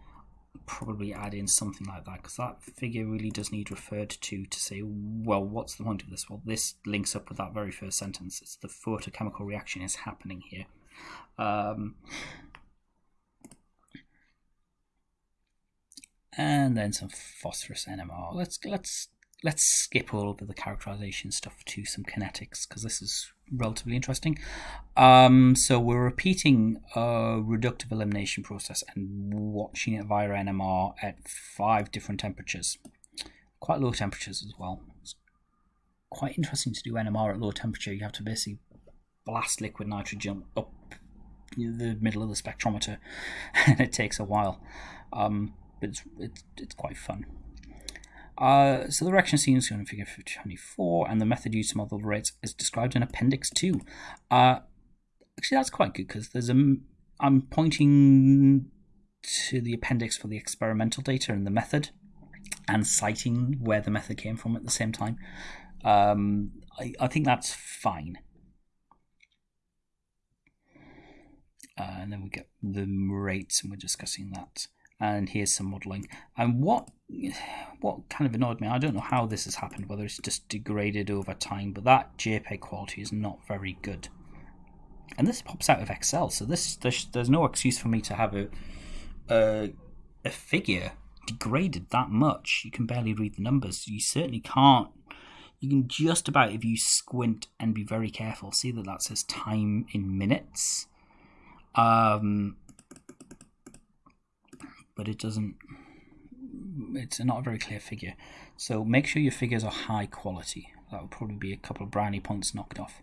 probably add in something like that because that figure really does need referred to to say, well, what's the point of this? Well, this links up with that very first sentence. It's the photochemical reaction is happening here. Um, and then some phosphorus NMR. Let's let's let's skip all of the characterization stuff to some kinetics because this is relatively interesting. Um, so we're repeating a reductive elimination process and watching it via NMR at five different temperatures, quite low temperatures as well. It's quite interesting to do NMR at low temperature. You have to basically blast liquid nitrogen up the middle of the spectrometer, and it takes a while. Um, but it's, it's, it's quite fun. Uh, so the reaction scene is going to figure 24, and the method used to model the rates is described in Appendix 2. Uh, actually, that's quite good because there's a. I'm pointing to the appendix for the experimental data and the method, and citing where the method came from at the same time. Um, I, I think that's fine. Uh, and then we get the rates, and we're discussing that and here's some modeling. And what what kind of annoyed me, I don't know how this has happened, whether it's just degraded over time, but that JPEG quality is not very good. And this pops out of Excel, so this there's, there's no excuse for me to have a, a a figure degraded that much. You can barely read the numbers. You certainly can't. You can just about, if you squint and be very careful, see that that says time in minutes. Um, but it doesn't it's not a very clear figure. So make sure your figures are high quality. That would probably be a couple of brownie points knocked off.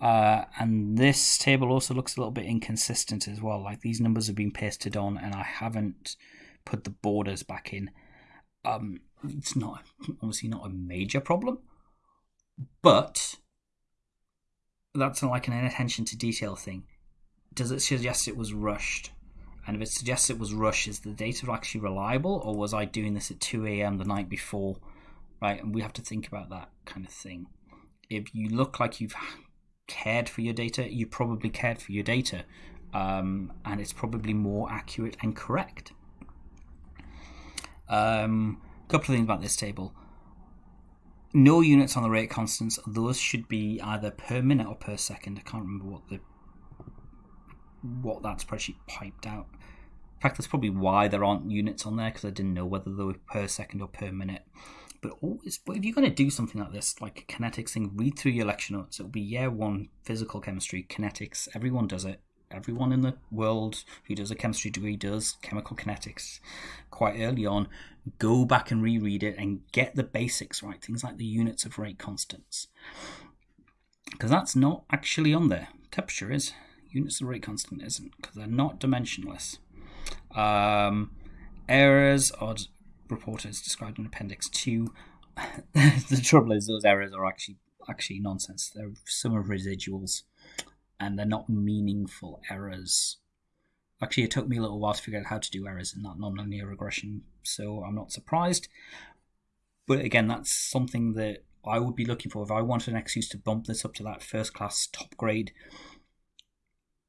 Uh, and this table also looks a little bit inconsistent as well. Like these numbers have been pasted on and I haven't put the borders back in. Um, it's not obviously not a major problem but that's like an attention to detail thing. Does it suggest it was rushed and if it suggests it was rush, is the data actually reliable, or was I doing this at 2 a.m. the night before? Right, and we have to think about that kind of thing. If you look like you've cared for your data, you probably cared for your data, um, and it's probably more accurate and correct. Um, a couple of things about this table. no units on the rate constants. Those should be either per minute or per second. I can't remember what the what that spreadsheet piped out. In fact, that's probably why there aren't units on there because I didn't know whether they were per second or per minute. But always, but if you're going to do something like this, like a kinetics thing, read through your lecture notes. It'll be year one physical chemistry, kinetics. Everyone does it. Everyone in the world who does a chemistry degree does chemical kinetics quite early on. Go back and reread it and get the basics right. Things like the units of rate constants. Because that's not actually on there. Temperature is. Units of rate constant isn't because they're not dimensionless. Um, errors are report as described in Appendix 2. the trouble is those errors are actually actually nonsense. They're some of residuals and they're not meaningful errors. Actually, it took me a little while to figure out how to do errors in that nonlinear regression, so I'm not surprised. But again, that's something that I would be looking for if I wanted an excuse to bump this up to that first class top grade.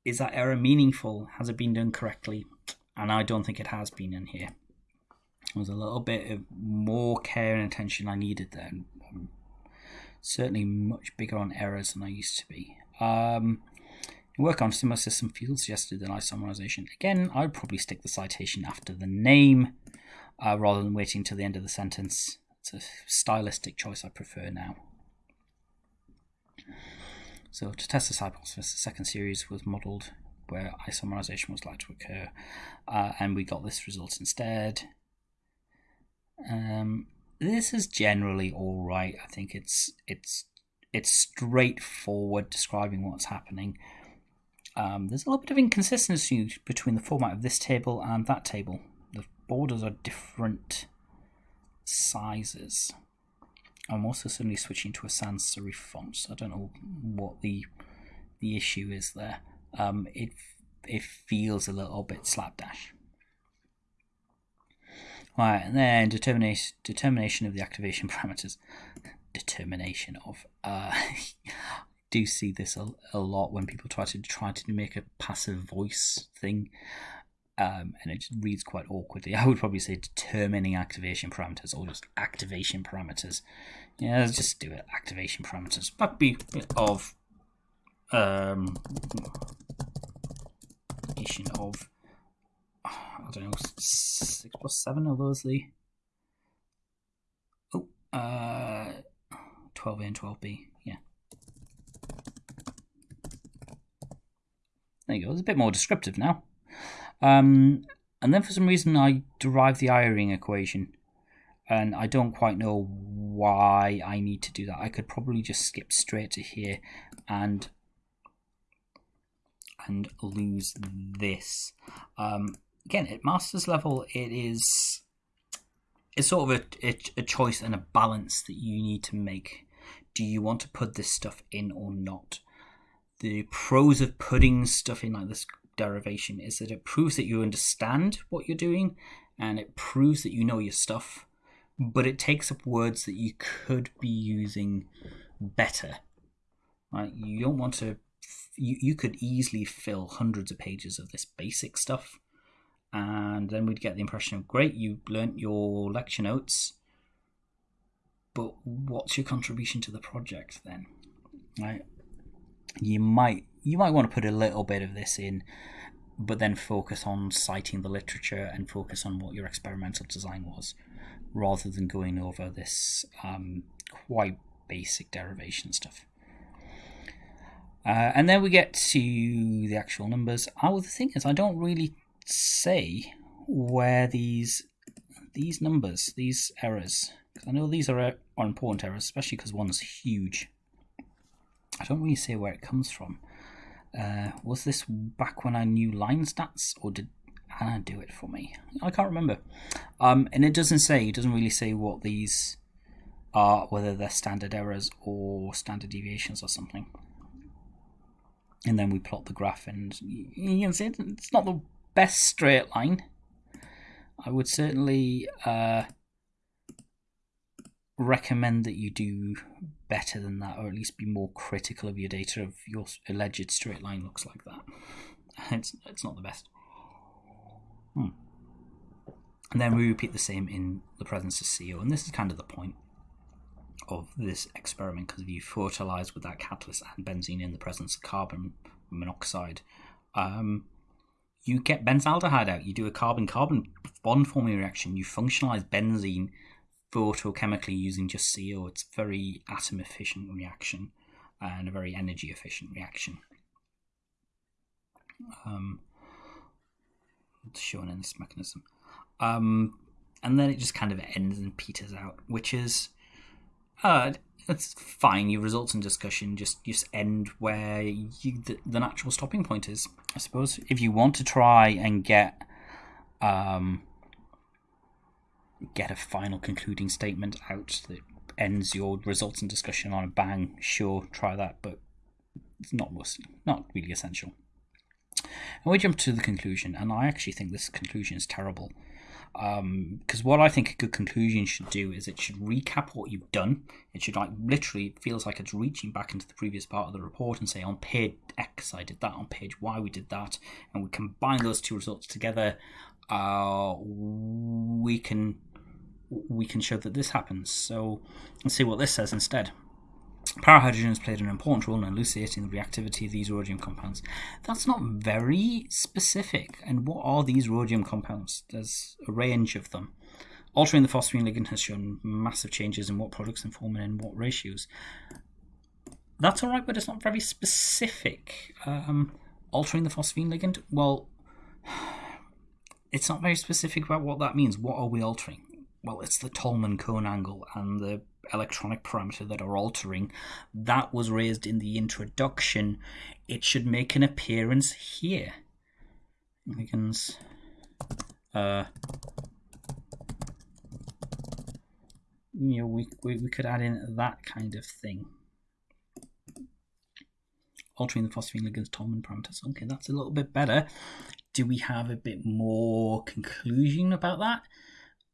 Is that error meaningful? Has it been done correctly? And I don't think it has been in here. There was a little bit of more care and attention I needed there. I'm certainly much bigger on errors than I used to be. Um, work on similar system fields suggested in isomerization. Again, I'd probably stick the citation after the name uh, rather than waiting till the end of the sentence. It's a stylistic choice I prefer now. So to test this hypothesis, the second series was modeled where isomerization was likely to occur, uh, and we got this result instead. Um, this is generally all right. I think it's it's it's straightforward describing what's happening. Um, there's a little bit of inconsistency between the format of this table and that table. The borders are different sizes. I'm also suddenly switching to a sans serif font, so I don't know what the the issue is there. Um, it it feels a little bit slapdash. Right, and then determination determination of the activation parameters. Determination of. Uh, do see this a, a lot when people try to try to make a passive voice thing, um, and it just reads quite awkwardly. I would probably say determining activation parameters or just activation parameters. Yeah, let's just do it. Activation parameters. But be of um, of I don't know, six plus seven are those the oh uh twelve A and twelve B, yeah. There you go. It's a bit more descriptive now. Um, and then for some reason I derive the Eyring equation, and I don't quite know why I need to do that. I could probably just skip straight to here and and lose this. Um, again, at master's level, it is it's sort of a, a, a choice and a balance that you need to make. Do you want to put this stuff in or not? The pros of putting stuff in like this derivation is that it proves that you understand what you're doing and it proves that you know your stuff, but it takes up words that you could be using better. Right? You don't want to you, you could easily fill hundreds of pages of this basic stuff and then we'd get the impression of great, you learnt your lecture notes, but what's your contribution to the project then? Right? You might you might want to put a little bit of this in, but then focus on citing the literature and focus on what your experimental design was, rather than going over this um, quite basic derivation stuff. Uh, and then we get to the actual numbers. Oh, the thing is, I don't really say where these these numbers, these errors, because I know these are, are important errors, especially because one's huge. I don't really say where it comes from. Uh, was this back when I knew line stats, or did Anna do it for me? I can't remember. Um, and it doesn't say, it doesn't really say what these are, whether they're standard errors or standard deviations or something. And then we plot the graph, and you can see it's not the best straight line. I would certainly uh, recommend that you do better than that, or at least be more critical of your data if your alleged straight line looks like that. It's, it's not the best. Hmm. And then we repeat the same in the presence of CO, and this is kind of the point. of this experiment because if you photolyze with that catalyst and benzene in the presence of carbon monoxide, um, you get benzaldehyde out. You do a carbon carbon bond forming reaction. You functionalize benzene photochemically using just CO. It's a very atom efficient reaction and a very energy efficient reaction. Um, shown in this mechanism. Um, and then it just kind of ends and peters out, which is uh, it's fine. Your results and discussion just just end where you, the, the natural stopping point is. I suppose if you want to try and get um, get a final concluding statement out that ends your results and discussion on a bang, sure, try that, but it's not not really essential. And we jump to the conclusion, and I actually think this conclusion is terrible. Because um, what I think a good conclusion should do is it should recap what you've done. It should like literally it feels like it's reaching back into the previous part of the report and say on page X I did that, on page Y we did that, and we combine those two results together. Uh, we can we can show that this happens. So let's see what this says instead. Parahydrogen has played an important role in elucidating the reactivity of these rhodium compounds. That's not very specific. And what are these rhodium compounds? There's a range of them. Altering the phosphine ligand has shown massive changes in what products and form and in what ratios. That's all right, but it's not very specific. Um, altering the phosphine ligand, well, it's not very specific about what that means. What are we altering? Well, it's the Tolman cone angle and the electronic parameter that are altering. That was raised in the introduction. It should make an appearance here. Ligands. Uh, you know, we, we, we could add in that kind of thing. Altering the phosphine ligands, Tolman parameters. Okay, that's a little bit better. Do we have a bit more conclusion about that?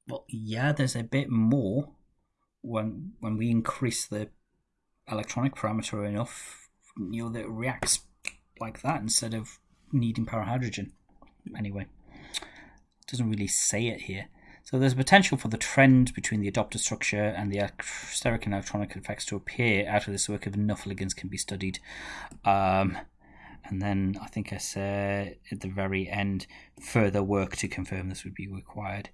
Well, yeah, there's a bit more when when we increase the electronic parameter enough, you know, that it reacts like that instead of needing parahydrogen. Anyway, doesn't really say it here. So there's potential for the trend between the adopter structure and the steric and electronic effects to appear out of this work if enough ligands can be studied. Um, and then I think I said at the very end, further work to confirm this would be required.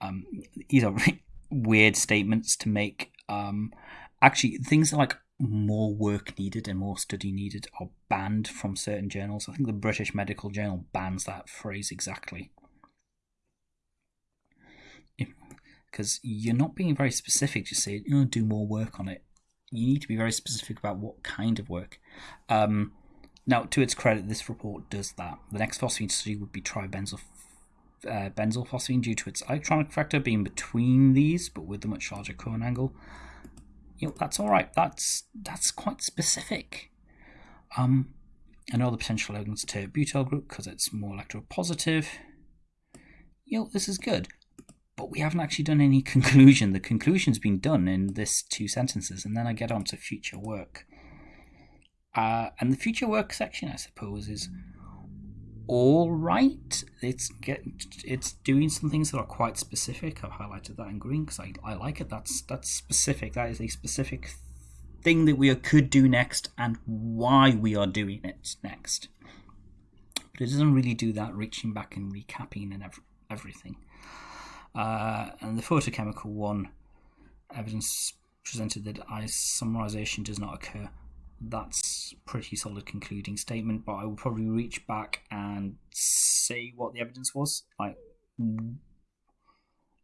Um, these are weird statements to make. Um, actually, things like more work needed and more study needed are banned from certain journals. I think the British Medical Journal bans that phrase exactly. Because you're not being very specific, just say, you know, do more work on it. You need to be very specific about what kind of work. Um, now, to its credit, this report does that. The next phosphine study would be tribenzyl uh, benzyl phosphine due to its electronic factor being between these, but with a much larger cone angle. You know, that's all right. That's that's quite specific. Um, I know the potential evidence to butyl group because it's more electropositive. You know, this is good, but we haven't actually done any conclusion. The conclusion's been done in this two sentences, and then I get on to future work. Uh, and the future work section, I suppose, is all right. It's get it's doing some things that are quite specific. I've highlighted that in green because I, I like it. That's that's specific. That is a specific thing that we could do next and why we are doing it next. But it doesn't really do that, reaching back and recapping and ev- everything. Uh, and the photochemical one, evidence presented that isomerization does not occur that's pretty solid concluding statement. But I will probably reach back and say what the evidence was. Like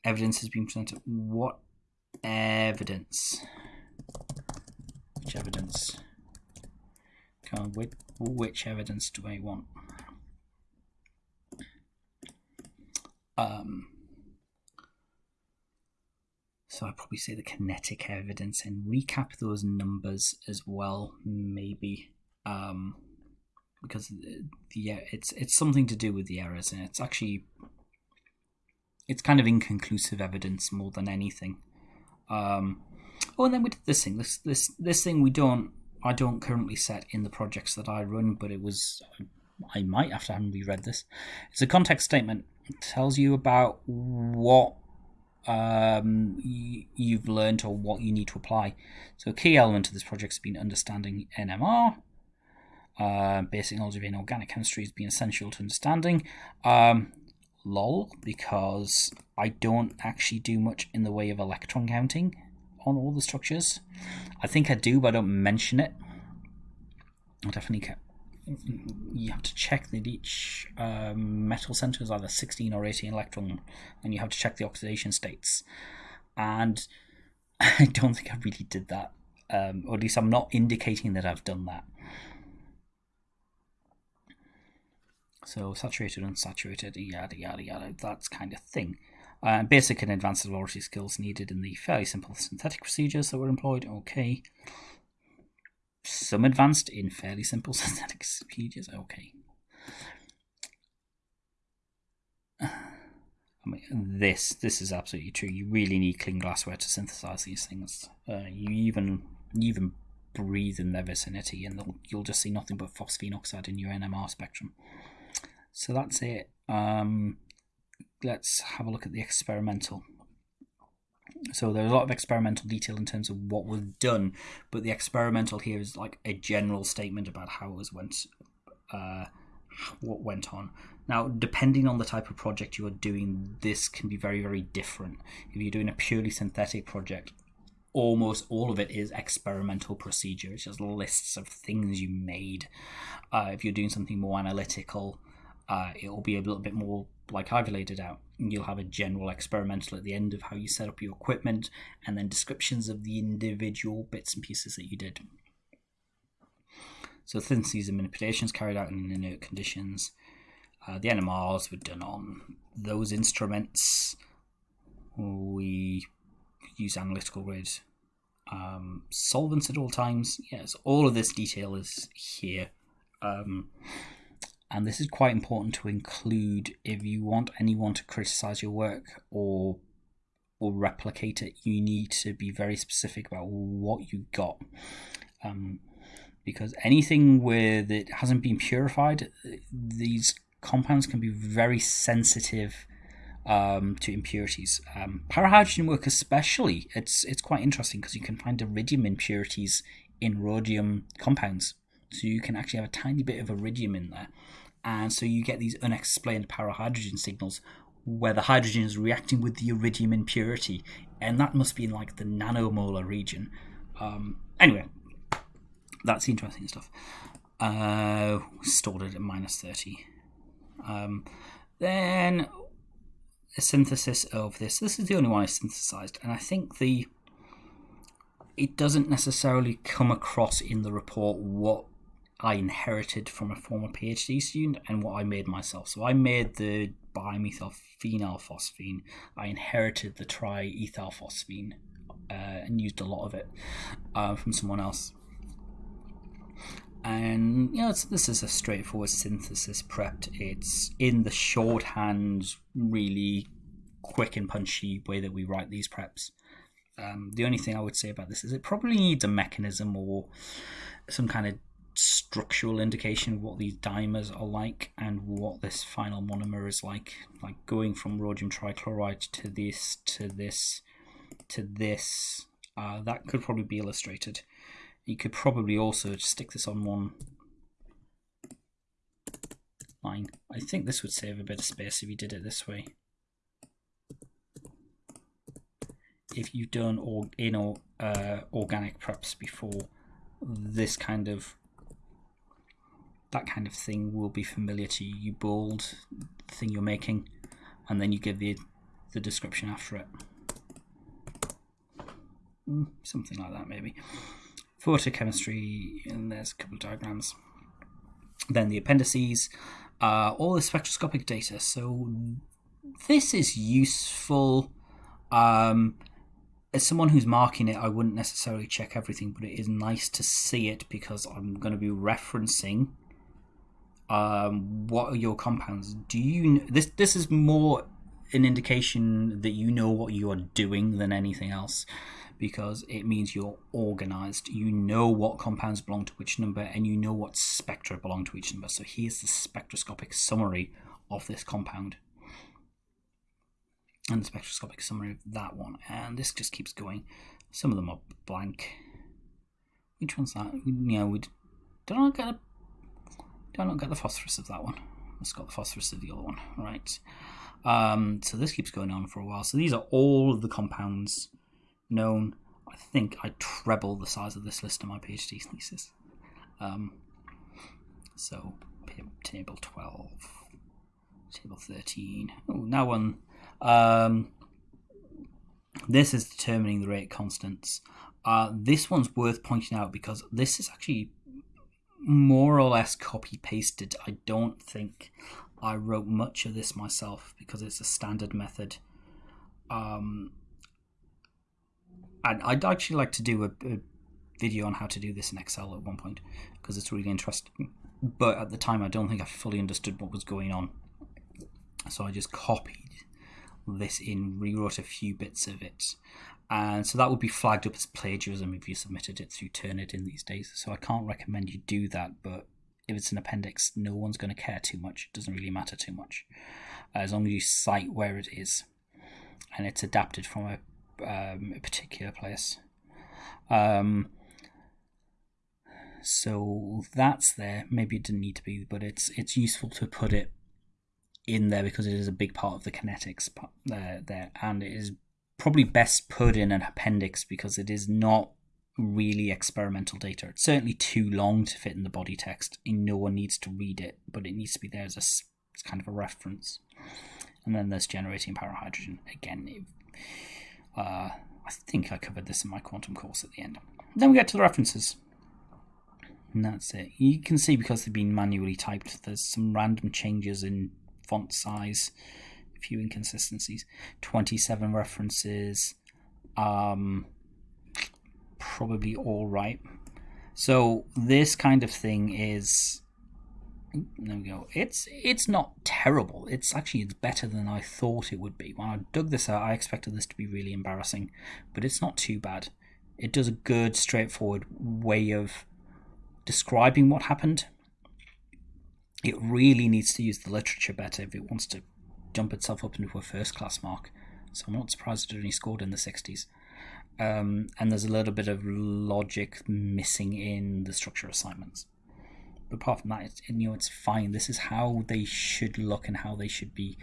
evidence has been presented. What evidence? Which evidence? Come which, which evidence do I want? Um, so I'd probably say the kinetic evidence and recap those numbers as well, maybe. Um, because the, yeah, it's it's something to do with the errors, and it's actually it's kind of inconclusive evidence more than anything. Um, oh, and then we did this thing. This this this thing we don't I don't currently set in the projects that I run, but it was I might after having reread this. It's a context statement. It tells you about what um, you've learned or what you need to apply. So, a key element of this project has been understanding NMR. Uh, basic knowledge of inorganic chemistry has been essential to understanding. Um, lol, because I don't actually do much in the way of electron counting on all the structures. I think I do, but I don't mention it. I definitely. You have to check that each um, metal center is either 16 or 18 electron, and you have to check the oxidation states. And I don't think I really did that, um, or at least I'm not indicating that I've done that. So saturated, unsaturated, yada yada yada, that's kind of thing. Uh, basic and advanced laboratory skills needed in the fairly simple synthetic procedures that were employed. Okay. Some advanced in fairly simple synthetic procedures. Okay. I mean, this this is absolutely true. You really need clean glassware to synthesize these things. Uh, you even you even breathe in their vicinity, and you'll just see nothing but phosphine oxide in your NMR spectrum. So that's it. Um, let's have a look at the experimental. So there's a lot of experimental detail in terms of what was done, but the experimental here is like a general statement about how it was went, uh, what went on. Now, depending on the type of project you are doing, this can be very, very different. If you're doing a purely synthetic project, almost all of it is experimental procedure. It's just lists of things you made. Uh, if you're doing something more analytical, uh, it will be a little bit more like I've laid it out. You'll have a general experimental at the end of how you set up your equipment, and then descriptions of the individual bits and pieces that you did. So syntheses and manipulations carried out in inert conditions. Uh, the NMRs were done on those instruments. We use analytical grade um, solvents at all times. Yes, all of this detail is here. Um, and this is quite important to include if you want anyone to criticize your work or or replicate it you need to be very specific about what you got um, because anything where it hasn't been purified these compounds can be very sensitive um, to impurities. Um, parahydrogen work especially, it's it's quite interesting because you can find iridium impurities in rhodium compounds. So you can actually have a tiny bit of iridium in there. And so you get these unexplained parahydrogen signals where the hydrogen is reacting with the iridium impurity. And that must be in like the nanomolar region. Um, anyway, that's interesting stuff. Uh, stored it at minus 30. Um, then a synthesis of this. This is the only one I synthesized, and I think the it doesn't necessarily come across in the report what I inherited from a former PhD student and what I made myself. So I made the bimethyl phosphine. I inherited the triethylphosphine uh, and used a lot of it uh, from someone else. And you know, this is a straightforward synthesis prepped. It's in the shorthand, really quick and punchy way that we write these preps. Um, the only thing I would say about this is it probably needs a mechanism or some kind of structural indication of what these dimers are like and what this final monomer is like. Like going from rhodium trichloride to this, to this, to this. Uh, that could probably be illustrated. You could probably also stick this on one line. I think this would save a bit of space if you did it this way. If you've done or in or uh, organic preps before, this kind of that kind of thing will be familiar to you. You bold the thing you're making, and then you give the the description after it. Mm, something like that, maybe. Photochemistry, and there's a couple of diagrams. Then the appendices, uh, all the spectroscopic data. So this is useful. Um, as someone who's marking it, I wouldn't necessarily check everything, but it is nice to see it because I'm going to be referencing um, what are your compounds? Do you this this is more an indication that you know what you are doing than anything else because it means you're organized. You know what compounds belong to which number and you know what spectra belong to each number. So here's the spectroscopic summary of this compound. and the spectroscopic summary of that one. And this just keeps going. Some of them are blank. Which one's that? Yeah, we did I get a, did I not get the phosphorus of that one? It's got the phosphorus of the other one, right? Um, so this keeps going on for a while. So these are all of the compounds known. I think I treble the size of this list in my PhD thesis. Um, so table 12, table 13. Oh, now one. Um, this is determining the rate constants. Uh, this one's worth pointing out because this is actually more or less copy pasted. I don't think I wrote much of this myself because it's a standard method. Um, and I'd actually like to do a, a video on how to do this in Excel at one point because it's really interesting. But at the time, I don't think I fully understood what was going on. So I just copied this in, rewrote a few bits of it. And so that would be flagged up as plagiarism if you submitted it through Turnitin these days. So I can't recommend you do that. But if it's an appendix, no one's going to care too much. It doesn't really matter too much. As long as you cite where it is and it's adapted from a, um, a particular place. Um, so that's there. Maybe it didn't need to be, but it's it's useful to put it in there because it is a big part of the kinetics there, there, and it is probably best put in an appendix because it is not really experimental data. It's certainly too long to fit in the body text, and no one needs to read it, but it needs to be there as a kind of a reference. And then there's generating parahydrogen Again, uh, I think I covered this in my quantum course at the end. Then we get to the references. And that's it. You can see because they've been manually typed, there's some random changes in font size, few inconsistencies. 27 references, um, probably all right. So this kind of thing is there we go. It's it's not terrible. It's actually it's better than I thought it would be. When I dug this out, I expected this to be really embarrassing, but it's not too bad. It does a good, straightforward way of describing what happened. It really needs to use the literature better if it wants to jump itself up into a first class mark. So I'm not surprised it only scored in the 60s. Um, and there's a little bit of logic missing in the structure assignments. But apart from that, it's, you know, it's fine. This is how they should look and how they should be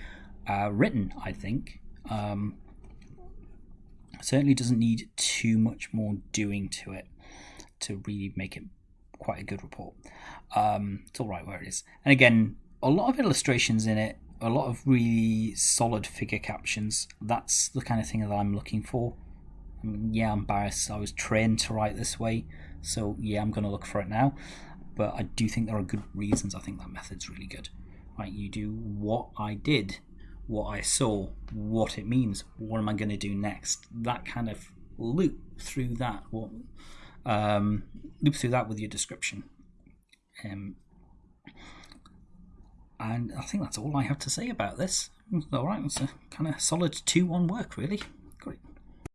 uh, written. I think. Um, certainly doesn't need too much more doing to it to really make it quite a good report. Um, it's all right where it is. And again, a lot of illustrations in it, a lot of really solid figure captions. That's the kind of thing that I'm looking for. I mean, yeah, I'm biased. I was trained to write this way, so yeah, I'm going to look for it now. But I do think there are good reasons. I think that method's really good. Right, you do what I did, what I saw, what it means. What am I going to do next? That kind of loop through that. What um, loop through that with your description. Um, and I think that's all I have to say about this. All right, it's a kind of solid 2 1 work, really.